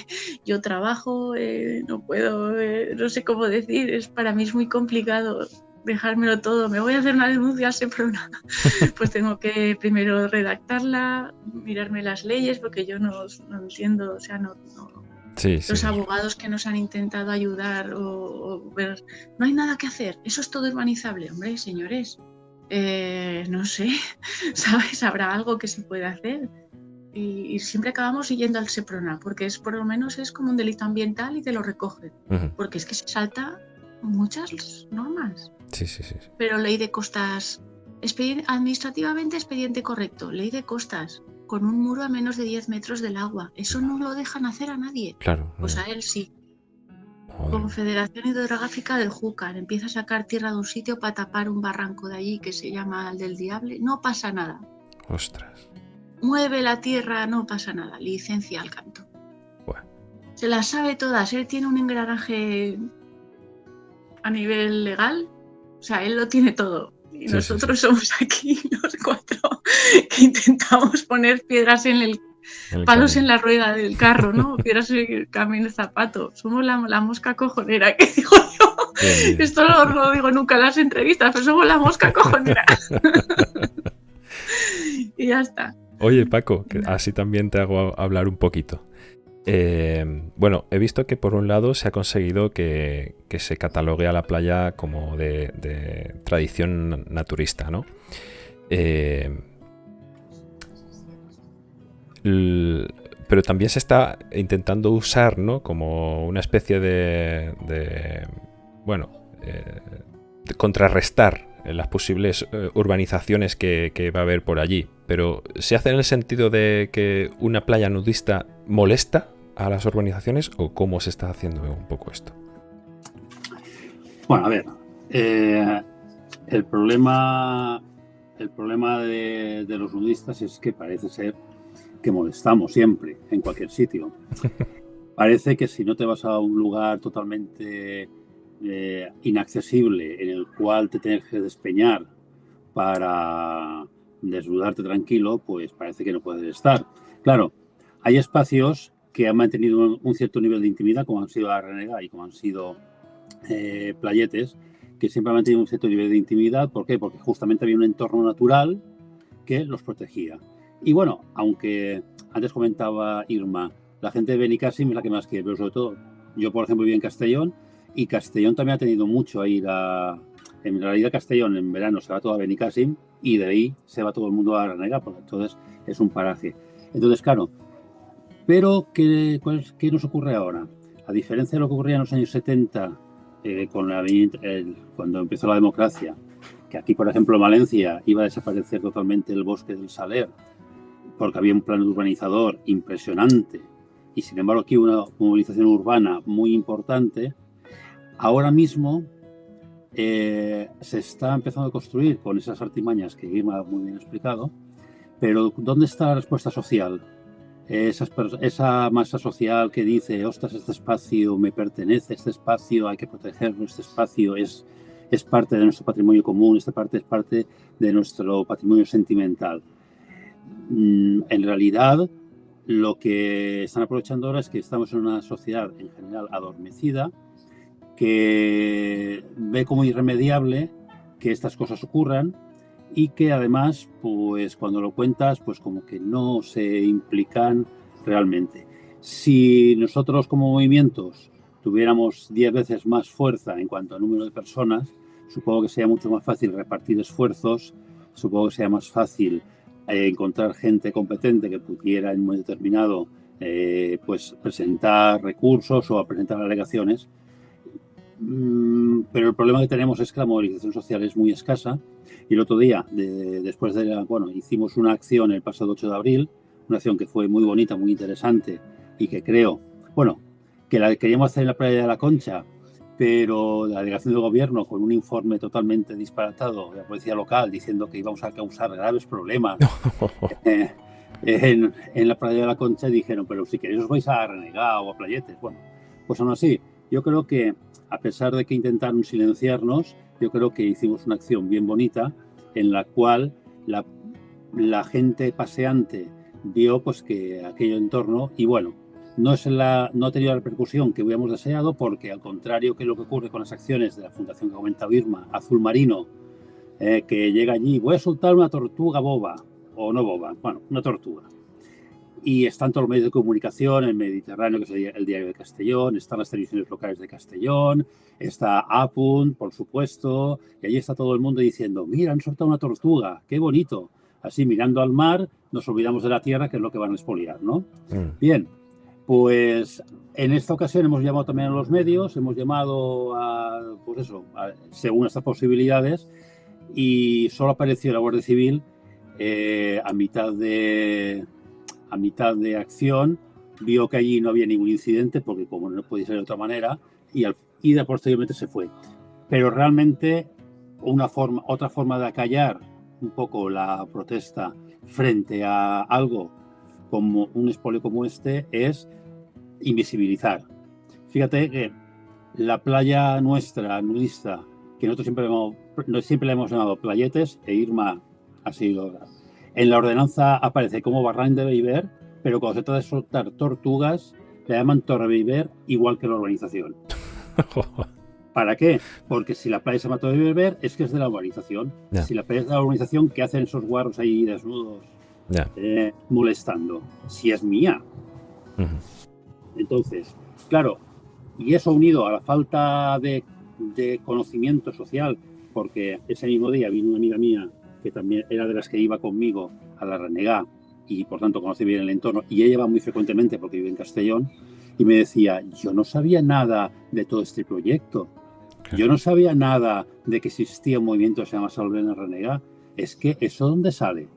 yo trabajo, eh, no puedo, eh, no sé cómo decir, es para mí es muy complicado dejármelo todo. Me voy a hacer una denuncia al SEPRONA. [laughs] pues tengo que primero redactarla, mirarme las leyes, porque yo no, entiendo, o sea, no, los abogados que nos han intentado ayudar o, ver, no hay nada que hacer, eso es todo urbanizable, hombre, señores, eh, no sé, [laughs] ¿sabes? Habrá algo que se puede hacer. Y, siempre acabamos yendo al SEPRONA, porque es por lo menos es como un delito ambiental y te lo recoge. Porque es que se salta muchas normas. Sí, sí, sí. Pero ley de costas, administrativamente expediente correcto, ley de costas, con un muro a menos de 10 metros del agua. Eso no lo dejan hacer a nadie. Claro. Pues a él sí. Confederación Hidrográfica del Júcar empieza a sacar tierra de un sitio para tapar un barranco de allí que se llama el del Diable. No pasa nada. Ostras. Mueve la tierra, no pasa nada. Licencia al canto. Se las sabe todas. Él tiene un engranaje a nivel legal. O sea, él lo tiene todo. Y nosotros somos aquí [laughs] los cuatro que intentamos poner piedras en el palos en la rueda del carro, ¿no? Piedras en el camino de zapato. Somos la, mosca cojonera, que digo yo. Esto no lo digo nunca en las entrevistas, pero somos la mosca cojonera. [laughs] y ya está. Oye, Paco, así también te hago hablar un poquito. Eh, bueno, he visto que por un lado se ha conseguido que, se catalogue a la playa como de, tradición naturista, ¿no? Eh, pero también se está intentando usar ¿no? como una especie de, bueno, eh, contrarrestar las posibles eh, urbanizaciones que, va a haber por allí. Pero ¿se hace en el sentido de que una playa nudista molesta a las urbanizaciones o cómo se está haciendo un poco esto? Bueno, a ver, eh, el problema, el problema de, los nudistas es que parece ser que molestamos siempre, en cualquier sitio. [laughs] Parece que si no te vas a un lugar totalmente eh, inaccesible, en el cual te tienes que despeñar para desnudarte tranquilo, pues parece que no puedes estar. Claro, hay espacios que han mantenido un, cierto nivel de intimidad, como han sido la Renega y como han sido eh, Playetes, que siempre han mantenido un cierto nivel de intimidad. ¿Por qué? Porque justamente había un entorno natural que los protegía. Y bueno, aunque antes comentaba Irma, la gente de Benicassim es la que más quiere, pero sobre todo yo, por ejemplo, viví en Castellón y Castellón también ha tenido mucho a ir a... En realidad Castellón en verano se va todo a Benicassim y de ahí se va todo el mundo a renegar, porque entonces es un paraje. Entonces, claro, pero ¿qué, ¿qué nos ocurre ahora? A diferencia de lo que ocurría en los años 70, eh, con la, cuando empezó la democracia, que aquí, por ejemplo, en Valencia iba a desaparecer totalmente el bosque del Saler, porque había un plan urbanizador impresionante, y sin embargo aquí una movilización urbana muy importante, ahora mismo eh, se está empezando a construir con esas artimañas que Guima muy bien explicado, pero ¿dónde está la respuesta social? esa masa social que dice, ostras, este espacio me pertenece, este espacio hay que protegerlo, este espacio es, es parte de nuestro patrimonio común, esta parte es parte de nuestro patrimonio sentimental. Mm, en realidad, lo que están aprovechando ahora es que estamos en una sociedad en general adormecida, que ve como irremediable que estas cosas ocurran y que además, pues cuando lo cuentas, pues como que no se implican realmente. Si nosotros como movimientos tuviéramos 10 veces más fuerza en cuanto a número de personas, supongo que sería mucho más fácil repartir esfuerzos, supongo que sería más fácil encontrar gente competente que pudiera en un determinado eh, pues presentar recursos o presentar alegaciones. Mm, pero el problema que tenemos es que la movilización social es muy escasa y el otro día, después de la, bueno, hicimos una acción el pasado 8 de abril, una acción que fue muy bonita, muy interesante y que creo, bueno, que la queríamos hacer en la playa de la Concha, pero la delegación del gobierno con un informe totalmente disparatado de la policía local diciendo que íbamos a causar graves problemas eh, en, en, la playa de la Concha dijeron, pero si queréis os vais a renegar o a playetes. Bueno, pues aún así, yo creo que a pesar de que intentaron silenciarnos, yo creo que hicimos una acción bien bonita en la cual la, la gente paseante vio pues que aquello entorno y bueno, no, es la, no ha tenido la repercusión que hubiéramos deseado porque al contrario que lo que ocurre con las acciones de la Fundación que comenta Irma, Azul Marino, eh, que llega allí, voy a soltar una tortuga boba, o no boba, bueno, una tortuga. Y están todos los medios de comunicación, el Mediterráneo, que es el diario de Castellón, están las televisiones locales de Castellón, está Apunt, por supuesto, y allí está todo el mundo diciendo, mira, han soltado una tortuga, qué bonito. Así mirando al mar, nos olvidamos de la tierra, que es lo que van a expoliar, ¿no? Mm. Bien, pues en esta ocasión hemos llamado también a los medios, hemos llamado a, pues eso, según estas posibilidades, y solo apareció la Guardia Civil eh, a mitad de a mitad de acción, vio que allí no había ningún incidente, porque como no podía ser de otra manera, y, y de posteriormente se fue. Pero realmente una forma, otra forma de acallar un poco la protesta frente a algo como un expolio como este es invisibilizar. Fíjate que la playa nuestra, nudista, que nosotros siempre, hemos, siempre le hemos llamado playetes, e Irma ha sido... En la ordenanza aparece como Barranc de Beiber, pero cuando se trata de soltar tortugas, le llaman Torre Beiber igual que la urbanización. [laughs] ¿Para qué? Porque si la playa se llama Torre Beiber, es que es de la urbanización. Si la playa es de la urbanización, ¿qué hacen esos guarros ahí desnudos eh, molestando? Si es mía. Entonces, claro, y eso unido a la falta de, conocimiento social, porque ese mismo día vino una amiga mía que también era de las que iba conmigo a la Renegá y por tanto conoce bien el entorno y ella va muy frecuentemente porque vive en Castellón y me decía, yo no sabía nada de todo este proyecto, yo no sabía nada de que existía un movimiento que se llama Salven Renegá, es que eso dónde sale.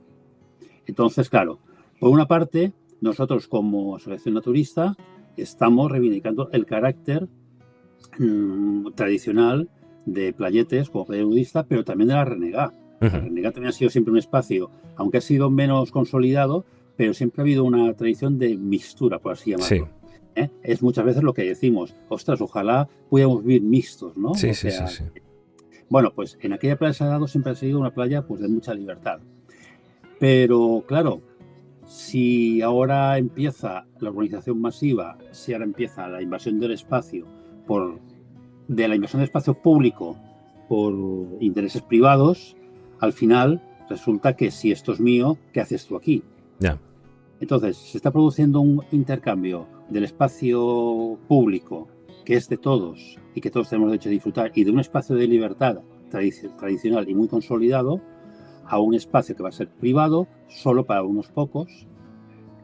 Entonces, claro, por una parte, nosotros como asociación naturista estamos reivindicando el carácter mm, tradicional de Playetes como playa nudista, pero también de la Renegá. La Renegá también ha sido siempre un espacio, aunque ha sido menos consolidado, pero siempre ha habido una tradición de mixtura, por así llamarlo. ¿Eh? Es muchas veces lo que decimos, ostras, ojalá pudiéramos vivir mixtos, ¿no? Sí, sí, sí, Bueno, pues en aquella playa de Salado siempre ha sido una playa pues, de mucha libertad. Pero claro, si ahora empieza la urbanización masiva, si ahora empieza la invasión del espacio por de la invasión del espacio público por intereses privados, al final resulta que si esto es mío, ¿qué haces tú aquí? Ya. Entonces, se está produciendo un intercambio del espacio público, que es de todos y que todos tenemos derecho a disfrutar, y de un espacio de libertad tradicional y muy consolidado, a un espacio que va a ser privado, solo para unos pocos,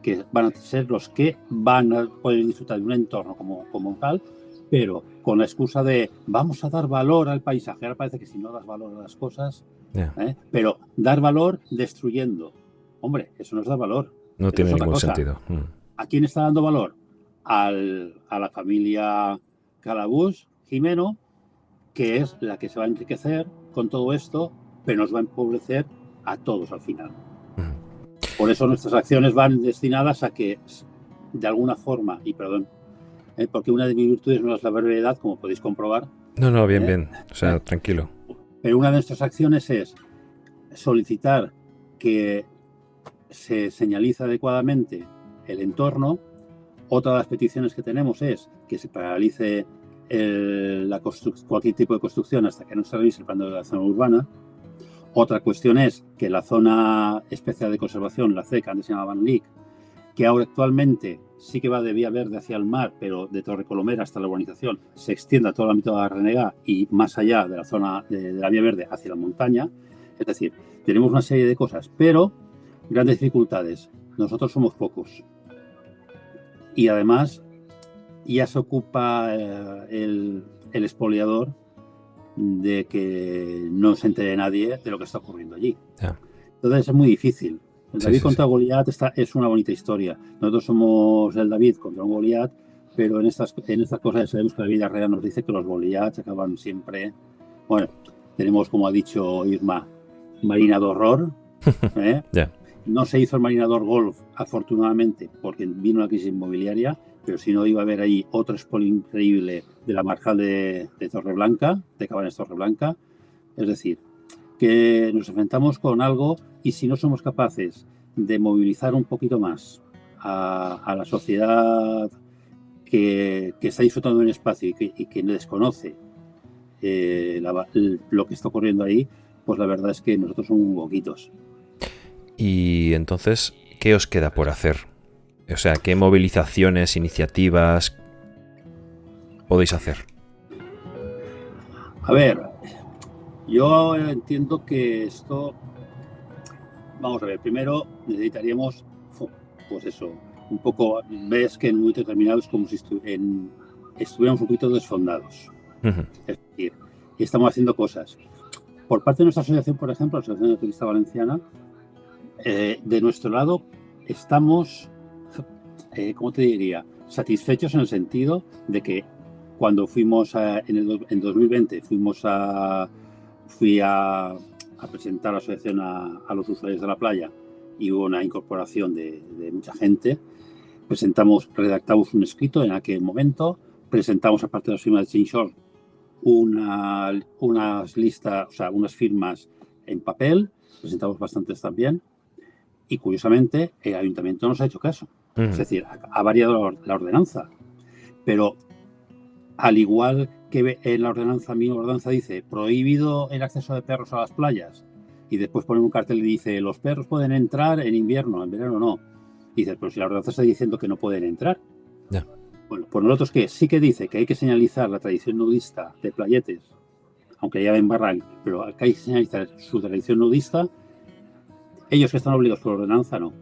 que van a ser los que van a poder disfrutar de un entorno como, como tal, pero con la excusa de vamos a dar valor al paisaje. Ahora parece que si no das valor a las cosas, ¿eh? pero dar valor destruyendo. Hombre, eso no es dar valor. No tiene ningún sentido. Mm. ¿A quién está dando valor? Al, a la familia Calabús, Jimeno, que es la que se va a enriquecer con todo esto, pero nos va a empobrecer a todos al final. Por eso nuestras acciones van destinadas a que, de alguna forma, y perdón, ¿eh? porque una de mis virtudes no es la brevedad, como podéis comprobar. No, no, bien, ¿eh? bien, o sea, tranquilo. Pero una de nuestras acciones es solicitar que se señalice adecuadamente el entorno. Otra de las peticiones que tenemos es que se paralice la cualquier tipo de construcción hasta que no se revise el plan de la zona urbana. Otra cuestión es que la zona especial de conservación, la CEC, antes se llamaba Van que ahora actualmente sí que va de vía verde hacia el mar, pero de Torre Colomera hasta la urbanización, se extiende a todo el ámbito de la Renega y más allá de la zona de, la vía verde hacia la montaña. Es decir, tenemos una serie de cosas, pero grandes dificultades. Nosotros somos pocos. Y además ya se ocupa eh, el, el expoliador de que no se entere nadie de lo que está ocurriendo allí. Entonces es muy difícil. El David contra Goliat es una bonita historia. Nosotros somos el David contra un Goliat, pero en estas, en estas cosas sabemos que la vida real nos dice que los Goliaths acaban siempre. Bueno, tenemos, como ha dicho Irma, Marina de Horror. [laughs] ¿eh? No se hizo el Marinador Golf, afortunadamente, porque vino la crisis inmobiliaria, pero si no iba a haber ahí otro spot increíble de la marjal de, de Torreblanca, de Cabanes Torreblanca. Es decir, que nos enfrentamos con algo y si no somos capaces de movilizar un poquito más a, la sociedad que, está disfrutando de un espacio y que, y desconoce eh, lo que está ocurriendo ahí, pues la verdad es que nosotros somos boquitos. Y entonces, ¿qué os queda por hacer? O sea, ¿qué movilizaciones, iniciativas podéis hacer? A ver, yo entiendo que esto, vamos a ver, primero necesitaríamos, pues eso, un poco, ves que en un momento determinado es como si estuviéramos un poquito desfondados. Es decir, estamos haciendo cosas. Por parte de nuestra asociación, por ejemplo, la Asociación de Turista Valenciana, eh, de nuestro lado estamos, eh, ¿cómo te diría? Satisfechos en el sentido de que cuando fuimos en, el, en 2020, fuimos a, fui a, presentar la asociación a, los usuarios de la playa y hubo una incorporación de, mucha gente. Presentamos, redactamos un escrito en aquel momento, presentamos aparte de las firmas de Change una, unas listas, o sea, unas firmas en papel, presentamos bastantes también, y curiosamente el ayuntamiento nos ha hecho caso. Es decir, ha, variado la ordenanza, pero al igual que en la ordenanza, mi ordenanza dice prohibido el acceso de perros a las playas y después ponen un cartel y dice los perros pueden entrar en invierno, en verano no. Y dices, pero si la ordenanza está diciendo que no pueden entrar. Bueno, por nosotros que sí que dice que hay que señalizar la tradición nudista de playetes, aunque ya ven barran, pero que hay que señalizar su tradición nudista, ellos que están obligados por ordenanza no.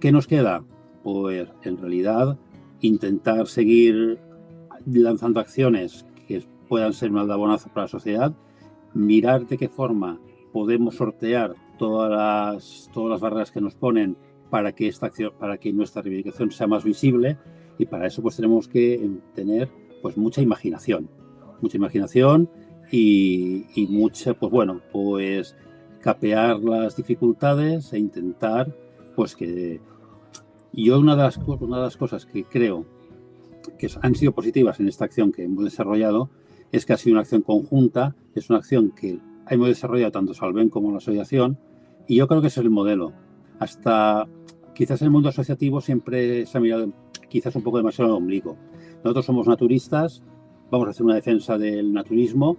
¿Qué nos queda? Pues en realidad intentar seguir lanzando acciones que puedan ser un aldabonazo para la sociedad, mirar de qué forma podemos sortear todas las, todas las barreras que nos ponen para que, esta acción, para que nuestra reivindicación sea más visible y para eso pues tenemos que tener pues mucha imaginación, mucha imaginación y, y mucha, pues bueno, pues capear las dificultades e intentar pues que yo una de las, cosas que creo que han sido positivas en esta acción que hemos desarrollado es que ha sido una acción conjunta, es una acción que hemos desarrollado tanto Salven como la asociación y yo creo que es el modelo. Hasta quizás el mundo asociativo siempre se ha mirado quizás un poco demasiado el ombligo. Nosotros somos naturistas, vamos a hacer una defensa del naturismo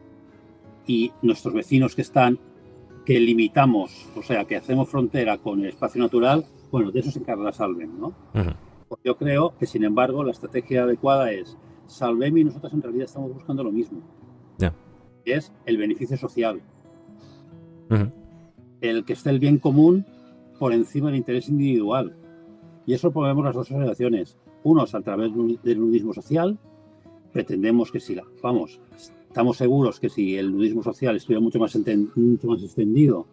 y nuestros vecinos que están, que limitamos, o sea, que hacemos frontera con el espacio natural, bueno, de eso se encarga Salven, ¿no? Yo creo que, sin embargo, la estrategia adecuada es Salvem y nosotros en realidad estamos buscando lo mismo. Ya. es el beneficio social. el que esté el bien común por encima del interés individual. Y eso ponemos las dos asociaciones. Unos a través del nudismo social, pretendemos que si, la, vamos, estamos seguros que si el nudismo social estuviera mucho más, mucho más extendido,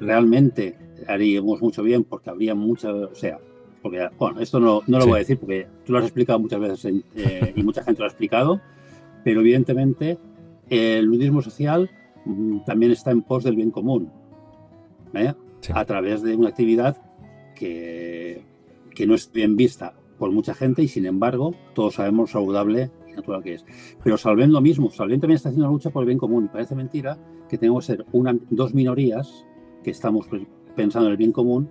realmente haríamos mucho bien porque habría mucha, o sea, porque, bueno, esto no, no lo voy a decir porque tú lo has explicado muchas veces eh, y mucha gente lo ha explicado, pero evidentemente el nudismo social mm, también está en pos del bien común, ¿eh? a través de una actividad que, que no es bien vista por mucha gente y sin embargo todos sabemos lo saludable y natural que es. Pero Salven lo mismo, Salven también está haciendo una lucha por el bien común y parece mentira que tenemos que ser una, dos minorías que estamos pensando en el bien común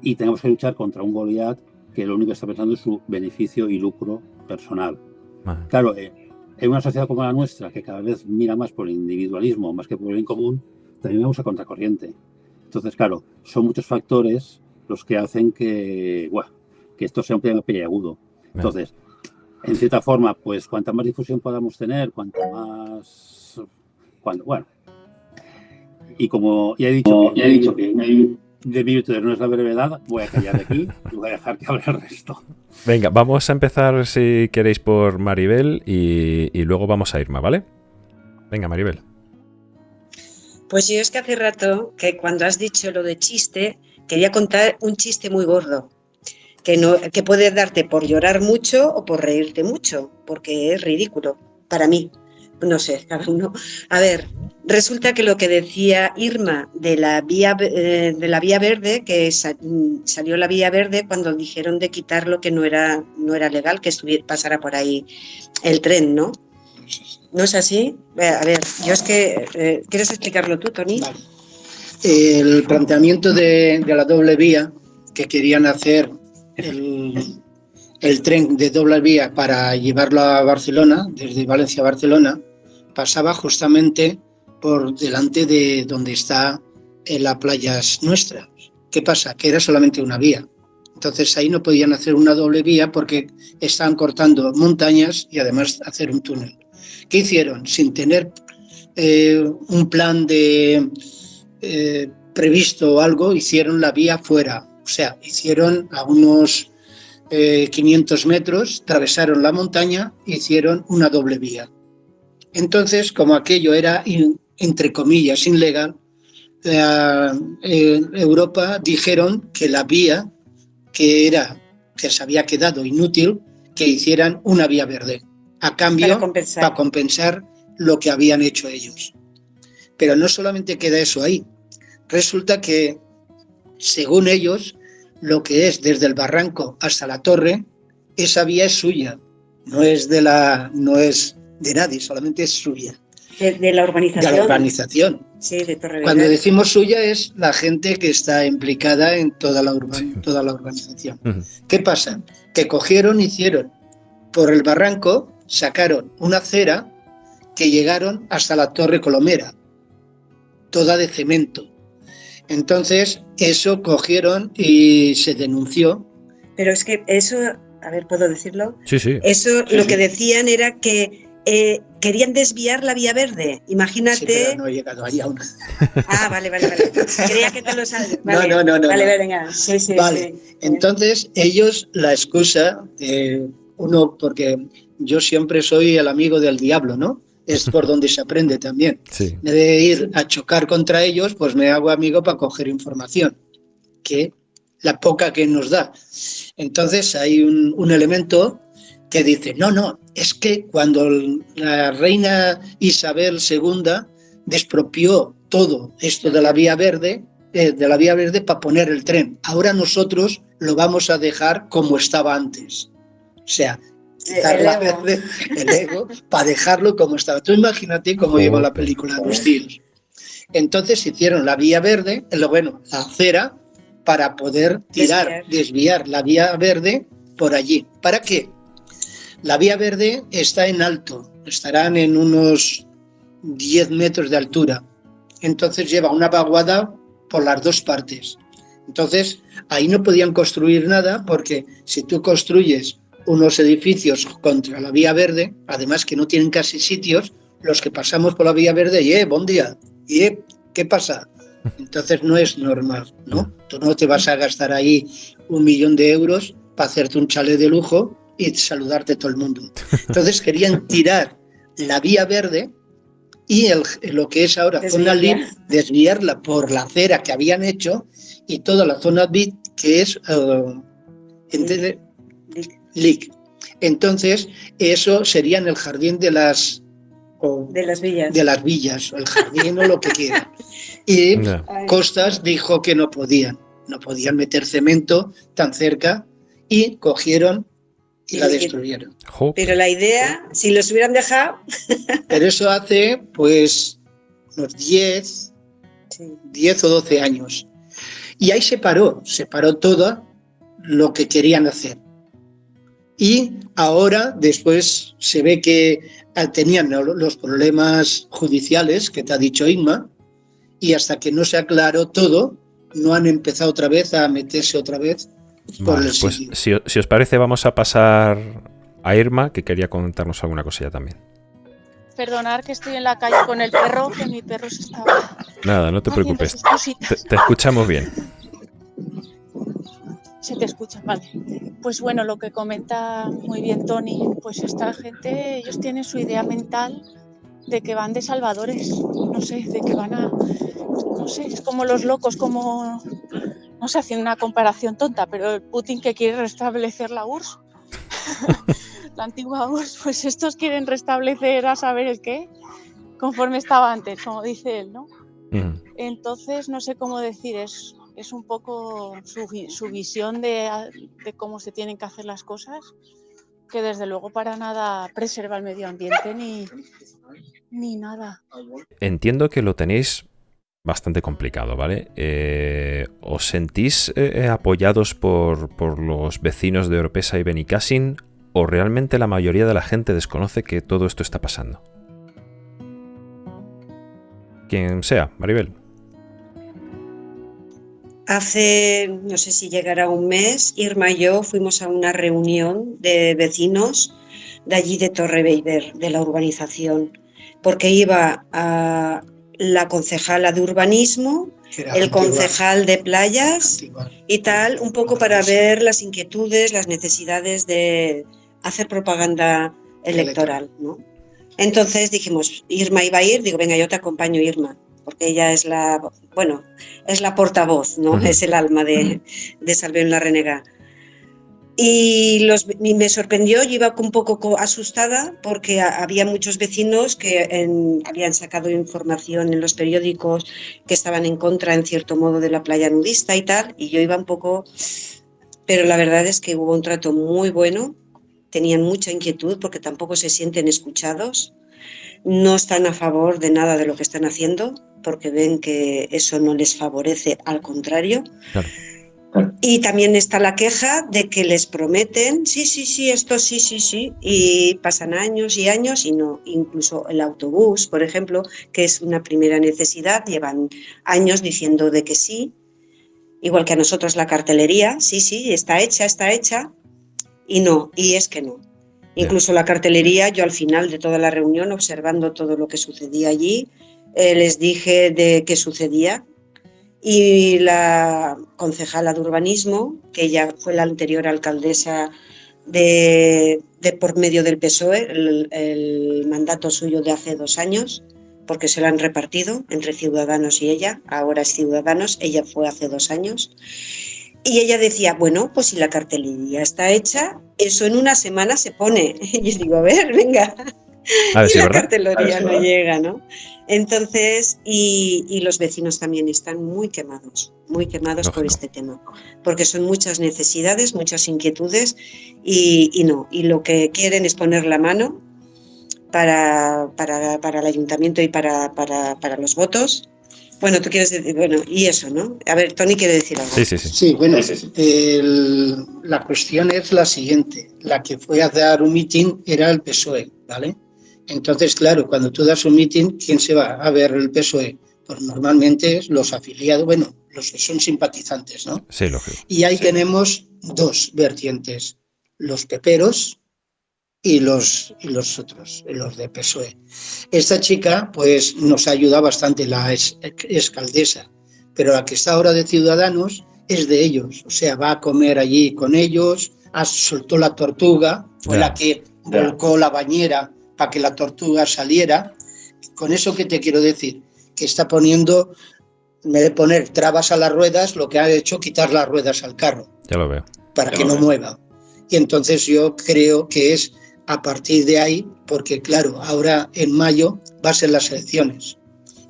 y tenemos que luchar contra un Goliat que lo único que está pensando es su beneficio y lucro personal. Claro, eh, en una sociedad como la nuestra, que cada vez mira más por el individualismo más que por el bien común, también vamos a contracorriente. Entonces, claro, son muchos factores los que hacen que, que esto sea un tema peliagudo. Entonces, en cierta forma, pues cuanta más difusión podamos tener, cuanto más... Cuando, bueno, y como ya he dicho, ya he dicho que de virtud no es la brevedad, voy a callar aquí y voy a dejar que hable el resto. Venga, vamos a empezar, si queréis, por Maribel y, y luego vamos a Irma, ¿vale? Venga, Maribel. Pues yo es que hace rato que cuando has dicho lo de chiste, quería contar un chiste muy gordo, que, no, que puede darte por llorar mucho o por reírte mucho, porque es ridículo para mí. No sé, [laughs] cada uno. A ver, resulta que lo que decía Irma de la vía, eh, de la vía verde, que salió la vía verde cuando dijeron de quitar lo que no era, no era legal, que pasara por ahí el tren, ¿no? ¿No es así? A ver, yo es que... Eh, ¿Quieres explicarlo tú, Tony? El planteamiento de, la doble vía que querían hacer el, el tren de doble vía para llevarlo a Barcelona, desde Valencia a Barcelona, pasaba justamente por delante de donde está en las playas nuestras. ¿Qué pasa? Que era solamente una vía. Entonces ahí no podían hacer una doble vía porque estaban cortando montañas y además hacer un túnel. ¿Qué hicieron? Sin tener eh, un plan de eh, previsto o algo, hicieron la vía fuera. O sea, hicieron a unos 500 eh, metros, atravesaron la montaña, hicieron una doble vía. Entonces, como aquello era entre comillas, ilegal, eh, Europa dijeron que la vía que era que se había quedado inútil, que hicieran una vía verde, a cambio para compensar. lo que habían hecho ellos. Pero no solamente queda eso ahí, resulta que, según ellos, lo que es desde el barranco hasta la torre, esa vía es suya, no es de, la, no es de nadie, solamente es suya. De, la urbanización. De la urbanización. Sí, de Cuando decimos suya es la gente que está implicada en toda la, toda la urbanización. ¿Qué pasa? Que cogieron, hicieron por el barranco, sacaron una acera que llegaron hasta la Torre Colomera, toda de cemento. Entonces, eso cogieron y se denunció. Pero es que eso, a ver, ¿puedo decirlo? Sí, sí. Eso lo que decían era que eh, querían desviar la vía verde. Imagínate. Sí, pero no he llegado ahí aún. Ah, vale, vale, vale. Creía que te lo sabes. no, no, no, no. Vale, venga. Sí, sí, vale. Entonces, ellos, la excusa, uno, porque yo siempre soy el amigo del diablo, ¿no? Es por donde se aprende también. Sí. De ir a chocar contra ellos, pues me hago amigo para coger información, que la poca que nos da. Entonces, hay un, un elemento que dice, no, no, es que cuando la reina Isabel II despropió todo esto de la vía verde, eh, de la vía verde para poner el tren, ahora nosotros lo vamos a dejar como estaba antes. O sea, quitar el la ego. verde, el ego, para dejarlo como estaba. Tú imagínate cómo lleva la película de los tíos. Entonces hicieron la vía verde, lo bueno, la acera, para poder tirar, desviar la vía verde por allí. ¿Para qué? La vía verde está en alto, estarán en unos 10 metros de altura. Entonces lleva una vaguada por las dos partes. Entonces ahí no podían construir nada porque si tú construyes unos edificios contra la vía verde, además que no tienen casi sitios, los que pasamos por la vía verde, y eh, buen día, y eh, ¿qué pasa? Entonces no es normal, ¿no? Tú no te vas a gastar ahí un millón de euros para hacerte un chalet de lujo y saludarte todo el mundo. Entonces querían tirar la vía verde y el, lo que es ahora zona LIB, desviarla por la acera que habían hecho y toda la zona BIT que es uh, Entonces, eso sería en el jardín de las de las villas. De las villas, o el jardín o lo que quieran. [laughs] Y Costas dijo que no podían, no podían meter cemento tan cerca y cogieron y la destruyeron. Pero la idea, si los hubieran dejado... [laughs] Pero eso hace pues unos 10, 10 o 12 años. Y ahí se paró, se paró todo lo que querían hacer. Y ahora, después, se ve que tenían los problemas judiciales que te ha dicho Inma, y hasta que no se aclaró todo, no han empezado otra vez a meterse otra vez pues si, os parece, vamos a pasar a Irma, que quería contarnos alguna cosilla también. Perdonar que estoy en la calle con el perro, que mi perro se estaba. Nada, no te preocupes. Te, escuchamos bien. Se te escucha, vale. Pues bueno, lo que comenta muy bien Tony, pues esta gente, ellos tienen su idea mental de que van de salvadores, no sé, de que van a, no sé, es como los locos, como sé, haciendo una comparación tonta, pero el Putin que quiere restablecer la URSS, [laughs] la antigua URSS, pues estos quieren restablecer a saber el qué, conforme estaba antes, como dice él, ¿no? Entonces, no sé cómo decir, es, es un poco su, visión de, cómo se tienen que hacer las cosas, que desde luego para nada preserva el medio ambiente ni, ni nada. Entiendo que lo tenéis bastante complicado, ¿vale? Eh, ¿Os sentís eh, apoyados por, los vecinos de Oropesa y Benicassin o realmente la mayoría de la gente desconoce que todo esto está pasando? Quien sea, Maribel. Hace, no sé si llegará un mes, Irma y yo fuimos a una reunión de vecinos de allí de Torre Beiber, de la urbanización, porque iba a, la concejala de urbanismo, el concejal de playas y tal, un poco para ver las inquietudes, las necesidades de hacer propaganda electoral. ¿no? Entonces dijimos, Irma iba a ir, digo, venga, yo te acompaño, Irma, porque ella es la, bueno, es la portavoz, ¿no? Es el alma de, de Salve en la Renega. Y, los, me sorprendió, yo iba un poco asustada porque había muchos vecinos que habían sacado información en los periódicos que estaban en contra, en cierto modo, de la playa nudista y tal, y yo iba un poco... Pero la verdad es que hubo un trato muy bueno, tenían mucha inquietud porque tampoco se sienten escuchados, no están a favor de nada de lo que están haciendo porque ven que eso no les favorece, al contrario. Claro y también está la queja de que les prometen, sí, sí, sí, esto sí, sí, sí, y pasan años y años y no, incluso el autobús, por ejemplo, que es una primera necesidad, llevan años diciendo de que sí, igual que a nosotros la cartelería, sí, sí, está hecha, está hecha, y no, y es que no. Incluso la cartelería, yo al final de toda la reunión, observando todo lo que sucedía allí, eh, les dije de qué sucedía, y la concejala de urbanismo, que ella fue la anterior alcaldesa de, por medio del PSOE, el, mandato suyo de hace dos años, porque se lo han repartido entre Ciudadanos y ella, ahora es Ciudadanos, ella fue hace dos años. Y ella decía, bueno, pues si la cartelería está hecha, eso en una semana se pone. [laughs] Y yo digo, a ver, venga. A ver, y la cartelería no llega, ¿no? Entonces, y, los vecinos también están muy quemados, muy quemados por este tema, porque son muchas necesidades, muchas inquietudes y, no, y lo que quieren es poner la mano para, para, para el ayuntamiento y para, para, para, los votos. Bueno, tú quieres decir, bueno, y eso, ¿no? A ver, Tony quiere decir algo. Sí, sí, sí. Sí, bueno, la cuestión es la siguiente. La que fue a dar un mitin era el PSOE, ¿vale? Entonces, claro, cuando tú das un meeting, ¿quién se va a ver el PSOE? Pues normalmente los afiliados, bueno, los que son simpatizantes, ¿no? Sí, lógico. Y ahí tenemos dos vertientes, los peperos y los, y los otros, los de PSOE. Esta chica, pues, nos ayuda bastante, la escaldesa, pero la que está ahora de Ciudadanos es de ellos, o sea, va a comer allí con ellos, soltó la tortuga, fue la que volcó la bañera para que la tortuga saliera. Con eso, ¿qué te quiero decir? Que está poniendo, en vez de poner trabas a las ruedas, lo que ha hecho quitar las ruedas al carro. Ya lo veo. Para que no mueva. Y entonces yo creo que es a partir de ahí, porque claro, ahora en mayo va a ser las elecciones.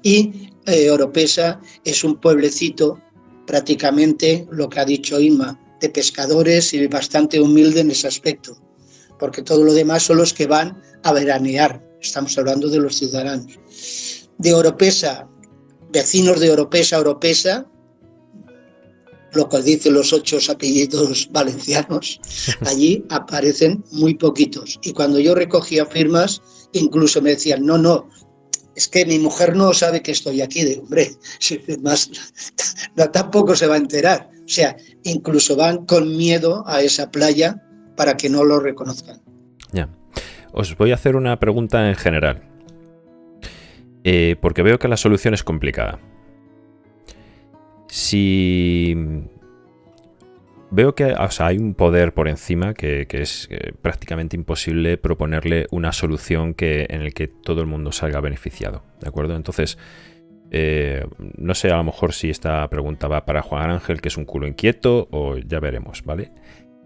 Y eh, Oropesa es un pueblecito prácticamente, lo que ha dicho Inma, de pescadores y bastante humilde en ese aspecto, porque todo lo demás son los que van a veranear, estamos hablando de los ciudadanos. De Oropesa, vecinos de Oropesa, Oropesa, lo cual dicen los ocho apellidos [laughs] valencianos, [laughs] allí aparecen muy poquitos. Y cuando yo recogía firmas, incluso me decían, no, no, es que mi mujer no sabe que estoy aquí, de hombre, [laughs] más, tampoco se va a enterar. O sea, incluso van con miedo a esa playa para que no lo reconozcan. Ya. Os voy a hacer una pregunta en general. Eh, porque veo que la solución es complicada. Si veo que hay un poder por encima que, es eh, prácticamente imposible proponerle una solución que, en el que todo el mundo salga beneficiado. ¿De acuerdo? Entonces, eh, no sé a lo mejor si esta pregunta va para Juan Ángel, que es un culo inquieto, o ya veremos, ¿vale?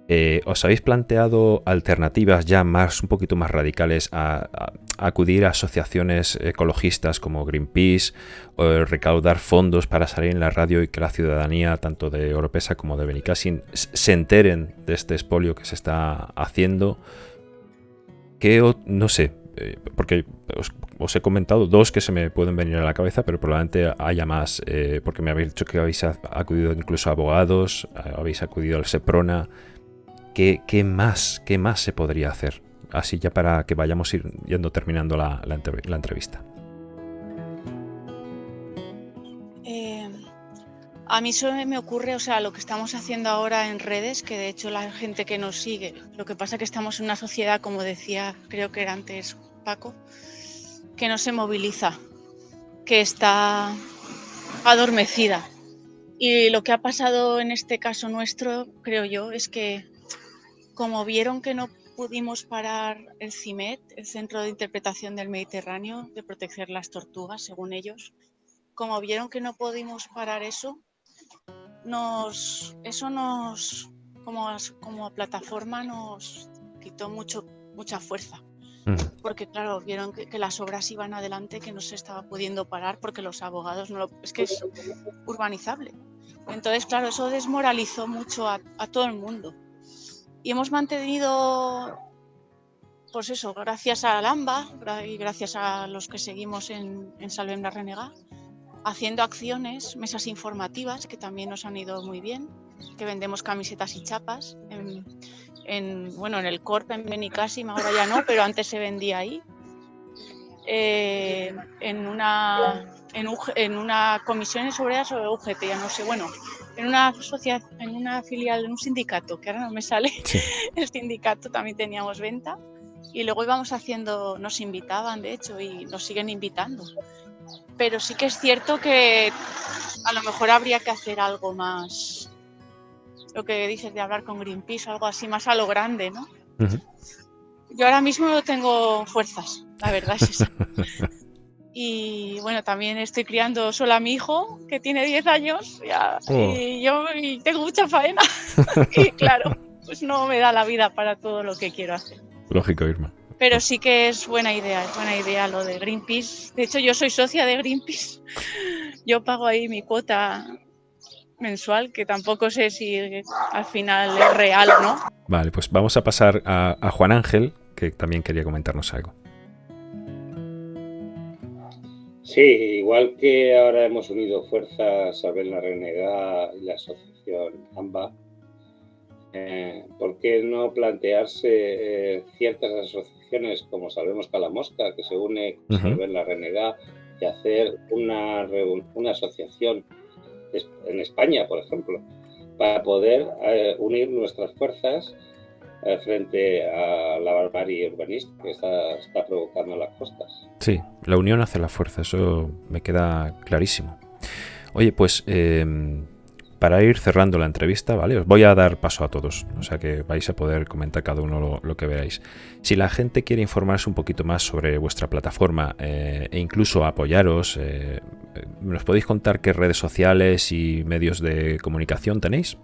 Eh, ¿Os habéis planteado alternativas ya más, un poquito más radicales a, acudir a asociaciones ecologistas como Greenpeace o recaudar fondos para salir en la radio y que la ciudadanía, tanto de Oropesa como de Benicassin, se enteren de este expolio que se está haciendo? Que, no sé, eh, porque os, he comentado dos que se me pueden venir a la cabeza, pero probablemente haya más, eh, porque me habéis dicho que habéis acudido incluso a abogados, habéis acudido al SEPRONA. ¿Qué, más, ¿Qué más se podría hacer? Así ya para que vayamos yendo terminando la, entrevista. Eh, a mí solo me ocurre, o sea, lo que estamos haciendo ahora en redes, que de hecho la gente que nos sigue, lo que pasa es que estamos en una sociedad, como decía, creo que era antes Paco, que no se moviliza, que está adormecida. Y lo que ha pasado en este caso nuestro, creo yo, es que como vieron que no pudimos parar el CIMET, el Centro de Interpretación del Mediterráneo, de proteger las tortugas, según ellos, como vieron que no pudimos parar eso, nos, eso nos, como, como plataforma, nos quitó mucho, mucha fuerza. Porque claro, vieron que, las obras iban adelante, que no se estaba pudiendo parar porque los abogados no lo... Es que es urbanizable. Entonces, claro, eso desmoralizó mucho a todo el mundo. Y hemos mantenido, pues eso, gracias a Lamba y gracias a los que seguimos en, en Salvem la Renega, haciendo acciones, mesas informativas que también nos han ido muy bien, que vendemos camisetas y chapas. En, bueno, en el Corp, en Benicassim, ahora ya no, pero antes se vendía ahí. Eh, en una en, en una comisión sobre UGT, ya no sé, bueno, en una sociedad, en una filial, en un sindicato, que ahora no me sale, [laughs] el sindicato también teníamos venta y luego íbamos haciendo, nos invitaban de hecho y nos siguen invitando. Pero sí que es cierto que a lo mejor habría que hacer algo más, lo que dices de hablar con Greenpeace, algo así más a lo grande, ¿no? Yo ahora mismo no tengo fuerzas, la verdad es [laughs] eso. Y bueno, también estoy criando sola a mi hijo, que tiene 10 años, oh. y yo tengo mucha faena. [laughs] y claro, pues no me da la vida para todo lo que quiero hacer. Lógico, Irma. Pero sí que es buena idea, es buena idea lo de Greenpeace. De hecho, yo soy socia de Greenpeace. Yo pago ahí mi cuota mensual, que tampoco sé si al final es real o no. Vale, pues vamos a pasar a Juan Ángel, que también quería comentarnos algo. Sí, igual que ahora hemos unido fuerzas a ver la Renegada y la asociación AMBA, eh, ¿por qué no plantearse eh, ciertas asociaciones como Salvemos Calamosca, que se une con Salven la Renegada, y hacer una, una asociación en España, por ejemplo, para poder eh, unir nuestras fuerzas frente a la barbarie urbanista que está, provocando las costas. Sí, la unión hace la fuerza, eso me queda clarísimo. Oye, pues em, para ir cerrando la entrevista, ¿vale? Os voy a dar paso a todos, o sea que vais a poder comentar cada uno lo, que veáis. Si la gente quiere informarse un poquito más sobre vuestra plataforma eh, e incluso apoyaros, eh, ¿nos podéis contar qué redes sociales y medios de comunicación tenéis?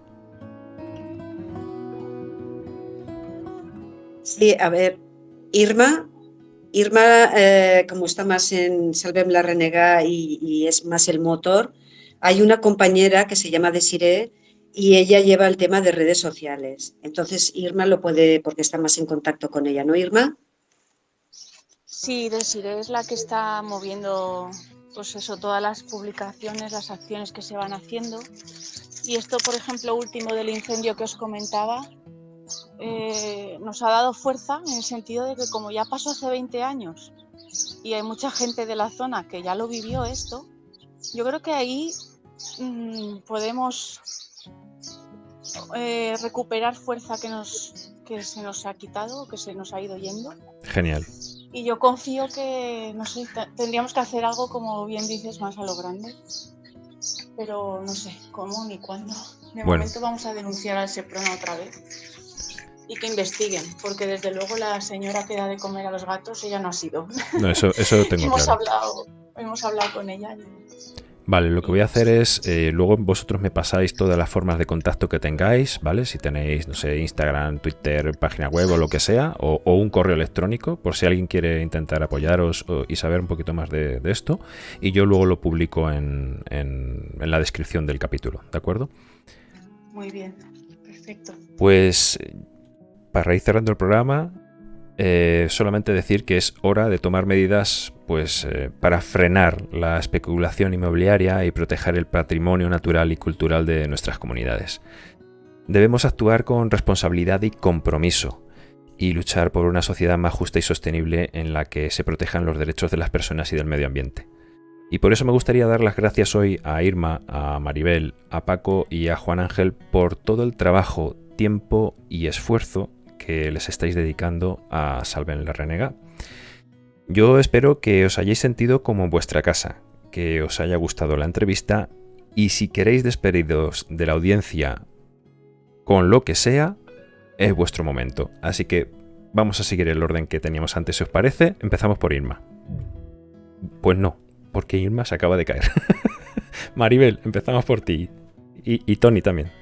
Sí, a ver, Irma, Irma, eh, como está más en Salvem la Renega y es más el motor, hay una compañera que se llama Desiree y ella lleva el tema de redes sociales. Entonces Irma lo puede, porque está más en contacto con ella, ¿no, Irma? Sí, Desiree es la que está moviendo, pues eso, todas las publicaciones, las acciones que se van haciendo. Y esto, por ejemplo, último del incendio que os comentaba, eh, nos ha dado fuerza en el sentido de que como ya pasó hace 20 años y hay mucha gente de la zona que ya lo vivió esto, yo creo que ahí Mm, podemos eh, recuperar fuerza que, nos, que se nos ha quitado, que se nos ha ido yendo. Genial. Y yo confío que, no sé, tendríamos que hacer algo, como bien dices, más a lo grande. Pero no sé cómo ni cuándo. De momento vamos a denunciar al SEPRONA otra vez y que investiguen, porque desde luego la señora que da de comer a los gatos, ella no ha sido. No, eso, eso tengo [laughs] hemos Hablado, hemos hablado con ella. Vale, lo que voy a hacer es, eh, luego vosotros me pasáis todas las formas de contacto que tengáis, ¿vale? Si tenéis, no sé, Instagram, Twitter, página web o lo que sea, o, un correo electrónico, por si alguien quiere intentar apoyaros y saber un poquito más de, esto. Y yo luego lo publico en, en, la descripción del capítulo, ¿de acuerdo? Muy bien, perfecto. Pues, para ir cerrando el programa, eh, solamente decir que es hora de tomar medidas pues, eh, para frenar la especulación inmobiliaria y proteger el patrimonio natural y cultural de nuestras comunidades. Debemos actuar con responsabilidad y compromiso y luchar por una sociedad más justa y sostenible en la que se protejan los derechos de las personas y del medio ambiente. Y por eso me gustaría dar las gracias hoy a Irma, a Maribel, a Paco y a Juan Ángel por todo el trabajo, tiempo y esfuerzo que les estáis dedicando a Salven la Renega. Yo espero que os hayáis sentido como en vuestra casa, que os haya gustado la entrevista y si queréis despediros de la audiencia con lo que sea, es vuestro momento. Así que vamos a seguir el orden que teníamos antes, si os parece. Empezamos por Irma. Pues no, porque Irma se acaba de caer. [laughs] Maribel, empezamos por ti. Y, y Tony también.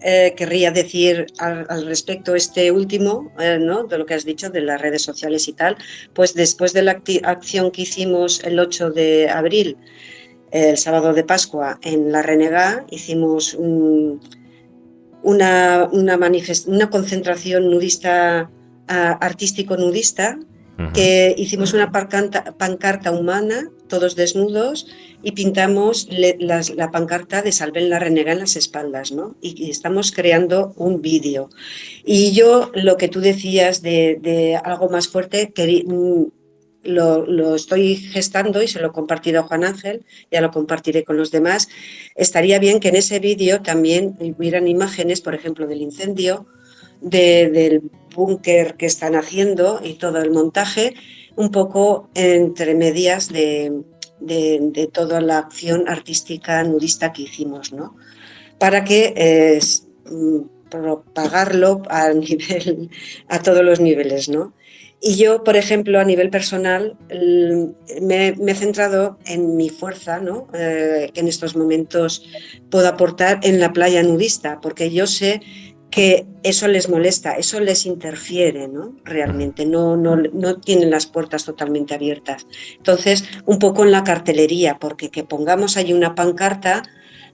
Eh, querría decir al, respecto este último, eh, ¿no? de lo que has dicho de las redes sociales y tal, pues después de la acción que hicimos el 8 de abril, el sábado de Pascua, en La Renegá, hicimos una, una, una concentración nudista, artístico-nudista, que hicimos una pancarta humana, todos desnudos, y pintamos la pancarta de Salven la Renega en las espaldas, ¿no? Y, estamos creando un vídeo. Y yo, lo que tú decías de, algo más fuerte, mm, lo, lo, estoy gestando y se lo he compartido a Juan Ángel, ya lo compartiré con los demás. Estaría bien que en ese vídeo también hubieran imágenes, por ejemplo, del incendio, del búnker que están haciendo y todo el montaje, un poco entre medias de, de, toda la acción artística nudista que hicimos, ¿no? Para que eh, mm, propagarlo [laughs] a todos los niveles, ¿no? Y yo, por ejemplo, a nivel personal, me, he centrado en mi fuerza, ¿no? Eh, que en estos momentos puedo aportar en la playa nudista, porque yo sé que eso les molesta, eso les interfiere, ¿no? Realmente, no, no, no, tienen las puertas totalmente abiertas. Entonces, un poco en la cartelería, porque que pongamos ahí una pancarta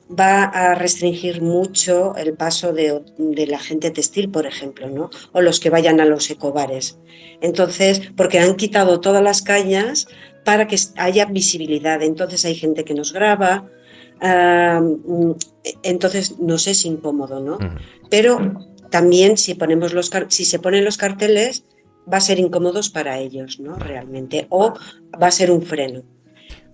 va a restringir mucho el paso de, la gente textil, por ejemplo, ¿no? O los que vayan a los ecobares. Entonces, porque han quitado todas las cañas para que haya visibilidad. Entonces hay gente que nos graba, entonces nos es incómodo, ¿no? Pero también si, ponemos los, si se ponen los carteles va a ser incómodos para ellos, ¿no? Realmente, o va a ser un freno.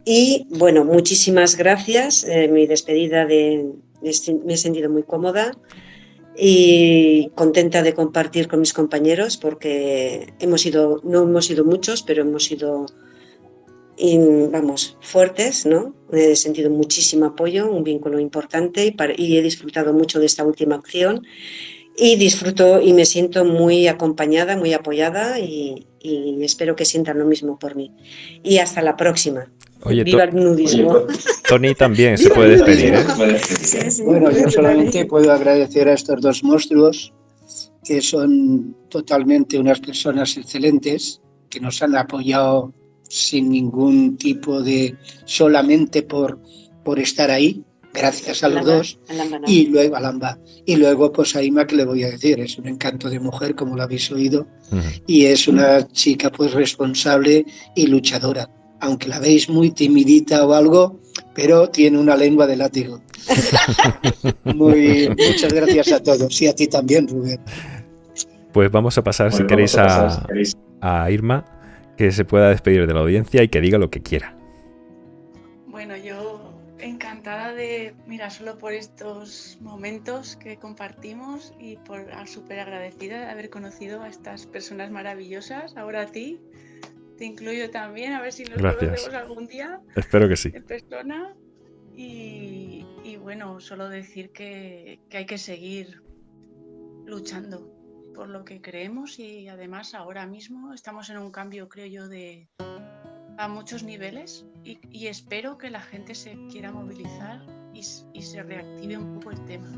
Y bueno, muchísimas gracias. Eh, mi despedida de, me he sentido muy cómoda y contenta de compartir con mis compañeros porque hemos sido, no hemos sido muchos, pero hemos sido vamos, fuertes, ¿no? He sentido muchísimo apoyo, un vínculo importante y, he disfrutado mucho de esta última acción y disfruto y me siento muy acompañada, muy apoyada y, espero que sientan lo mismo por mí. Y hasta la próxima. Viva el nudismo. [laughs] Tony también se puede despedir. ¿eh? Bueno, yo solamente puedo agradecer a estos dos monstruos que son totalmente unas personas excelentes que nos han apoyado sin ningún tipo de solamente por, por estar ahí, gracias a los dos, y luego a Lamba. Y luego, pues a Ima, que le voy a decir, es un encanto de mujer, como lo habéis oído, y es una chica pues responsable y luchadora. Aunque la veis muy timidita o algo, pero tiene una lengua de látigo. [laughs] muy, muchas gracias a todos y a ti también, Rubén. Pues vamos a pasar, si, queréis, a, a Irma que se pueda despedir de la audiencia y que diga lo que quiera. Bueno, yo encantada de, mira, solo por estos momentos que compartimos y por súper agradecida de haber conocido a estas personas maravillosas. Ahora a ti, te incluyo también, a ver si nos conocemos algún día. Espero que sí. En persona. Y, bueno, solo decir que hay que seguir luchando por lo que creemos y además ahora mismo estamos en un cambio, creo yo, de a muchos niveles y, espero que la gente se quiera movilizar y, se reactive un poco el tema.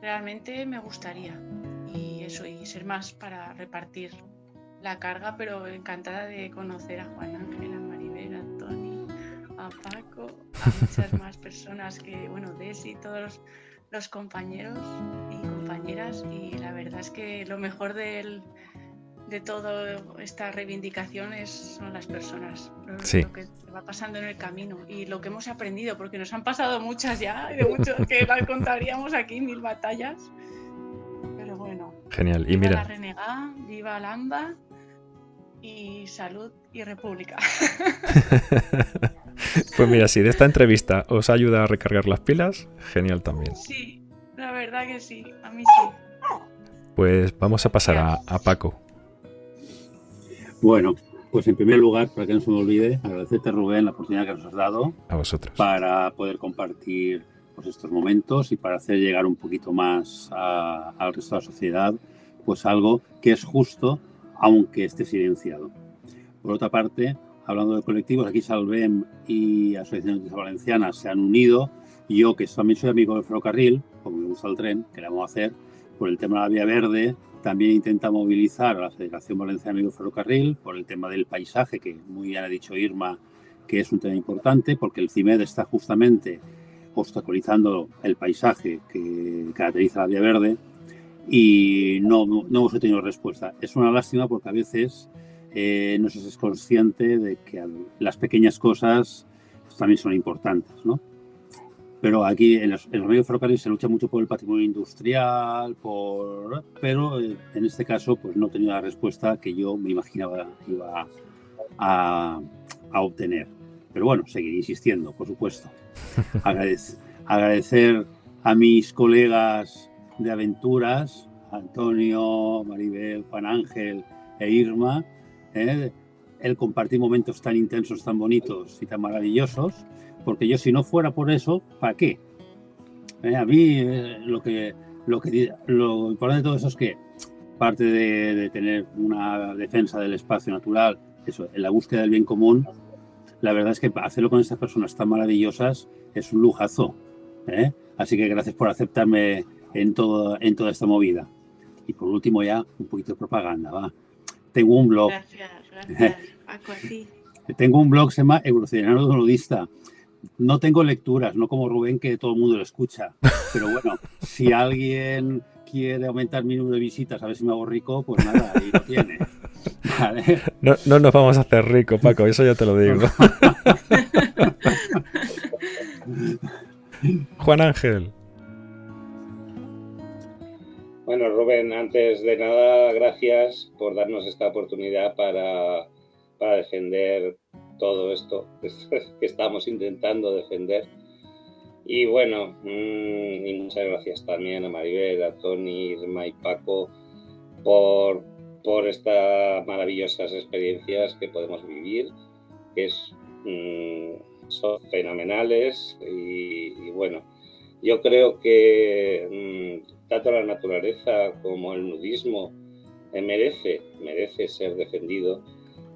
Realmente me gustaría y eso, y ser más para repartir la carga, pero encantada de conocer a Juan Ángel, a Maribel, a Tony, a Paco, a muchas [laughs] más personas que, bueno, Desi, todos los compañeros y compañeras y la verdad es que lo mejor de toda esta reivindicación es, son las personas, lo, que va pasando en el camino y lo que hemos aprendido, porque nos han pasado muchas ya, de muchos que [laughs] las contaríamos aquí, mil batallas. Pero bueno. Genial. Y mira. la renegada, viva Lamba y salud y república. [laughs] [laughs] Pues mira, si de esta entrevista os ayuda a recargar las pilas, genial también. Sí, la verdad que sí, a mí sí. Pues vamos a pasar a, Paco. Bueno, pues en primer lugar, para que no se me olvide, agradecerte Rubén la oportunidad que nos has dado. A vosotros. Para poder compartir pues, estos momentos y para hacer llegar un poquito más al resto de la sociedad, pues algo que es justo, aunque esté silenciado. Por otra parte, hablando de colectivos, aquí Salvem y Asociaciones Valencianas se han unido. Yo, que también soy amigo del ferrocarril, como me gusta el tren, que hacer, por el tema de la vía verde, también intenta movilizar a la Federación Valenciana Amigo Ferrocarril por el tema del paisaje, que muy bien ha dicho Irma, que es un tema importante, porque el CIMED está justamente obstaculizando el paisaje que caracteriza la vía verde y no, no, no hemos tenido respuesta. Es una lástima porque a veces eh, no se es consciente de que las pequeñas cosas pues, también son importantes, ¿no? Pero aquí en los, medios ferrocarriles se lucha mucho por el patrimonio industrial, por, pero eh, en este caso pues no he tenido la respuesta que yo me imaginaba iba a, a obtener. Pero bueno, seguiré insistiendo, por supuesto. [laughs] agradecer a mis colegas de aventuras, Antonio, Maribel, Juan Ángel e Irma, ¿eh? el compartir momentos tan intensos, tan bonitos y tan maravillosos, porque yo si no fuera por eso, ¿para qué? ¿Eh? A mí eh, lo que lo que lo importante de todo eso es que parte de, tener una defensa del espacio natural, eso, en la búsqueda del bien común, la verdad es que hacerlo con estas personas tan maravillosas es un lujazo. Así que gracias por aceptarme en, todo, en toda esta movida. Y por último ya un poquito de propaganda, va. Tengo un blog. Gracias, gracias. [laughs] Tengo un blog que se llama Evolucionario Nudista. No tengo lecturas, no como Rubén, que todo el mundo lo escucha. Pero bueno, si alguien quiere aumentar mi número de visitas, a ver si me hago rico, pues nada, ahí lo tiene. [laughs] No, no nos vamos a hacer rico, Paco, eso ya te lo digo. [laughs] Juan Ángel. Bueno, Rubén, antes de nada, gracias por darnos esta oportunidad para, defender todo esto [laughs] que estamos intentando defender. Y bueno, mm, y muchas gracias también a Maribel, a Tony, Irma y Paco por, por estas maravillosas experiencias que podemos vivir, que es mm, son fenomenales y, bueno, yo creo que mm, tanto la naturaleza como el nudismo merece, merece ser defendido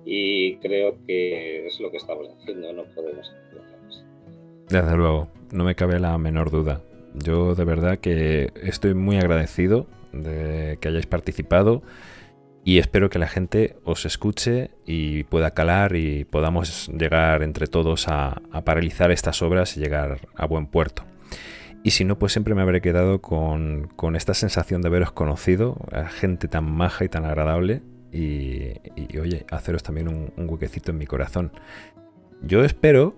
y creo que es lo que estamos haciendo, no podemos equivocarnos. Desde luego, no me cabe la menor duda. Yo de verdad que estoy muy agradecido de que hayáis participado y espero que la gente os escuche y pueda calar y podamos llegar entre todos a, paralizar estas obras y llegar a buen puerto. Y si no, pues siempre me habré quedado con, esta sensación de haberos conocido, a gente tan maja y tan agradable y, oye, haceros también un, huequecito en mi corazón. Yo espero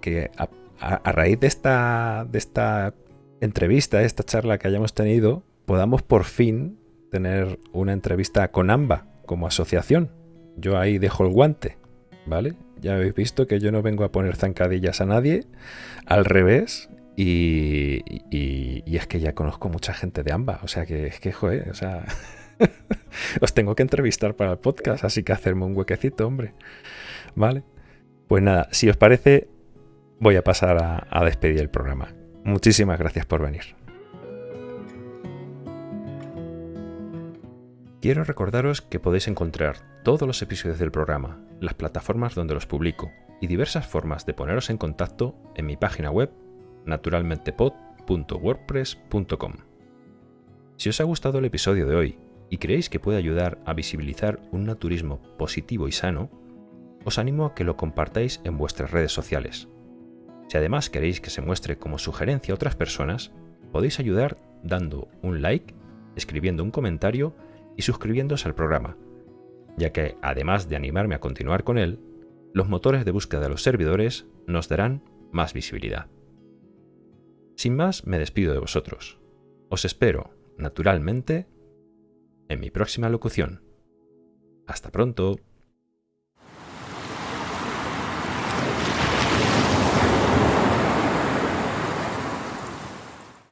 que a, raíz de esta, de esta entrevista, esta charla que hayamos tenido, podamos por fin tener una entrevista con AMBA como asociación. Yo ahí dejo el guante, ¿vale? Ya habéis visto que yo no vengo a poner zancadillas a nadie, al revés, y, es que ya conozco mucha gente de AMBA, o sea que es que, joder, o sea, [laughs] os tengo que entrevistar para el podcast, así que hacerme un huequecito, hombre, ¿vale? Pues nada, si os parece, voy a pasar a despedir el programa. Muchísimas gracias por venir. Quiero recordaros que podéis encontrar todos los episodios del programa, las plataformas donde los publico y diversas formas de poneros en contacto en mi página web naturalmentepod.wordpress.com. Si os ha gustado el episodio de hoy y creéis que puede ayudar a visibilizar un naturismo positivo y sano, os animo a que lo compartáis en vuestras redes sociales. Si además queréis que se muestre como sugerencia a otras personas, podéis ayudar dando un like, escribiendo un comentario y suscribiéndose al programa, ya que, además de animarme a continuar con él, los motores de búsqueda de los servidores nos darán más visibilidad. Sin más, me despido de vosotros. Os espero, naturalmente, en mi próxima locución. Hasta pronto.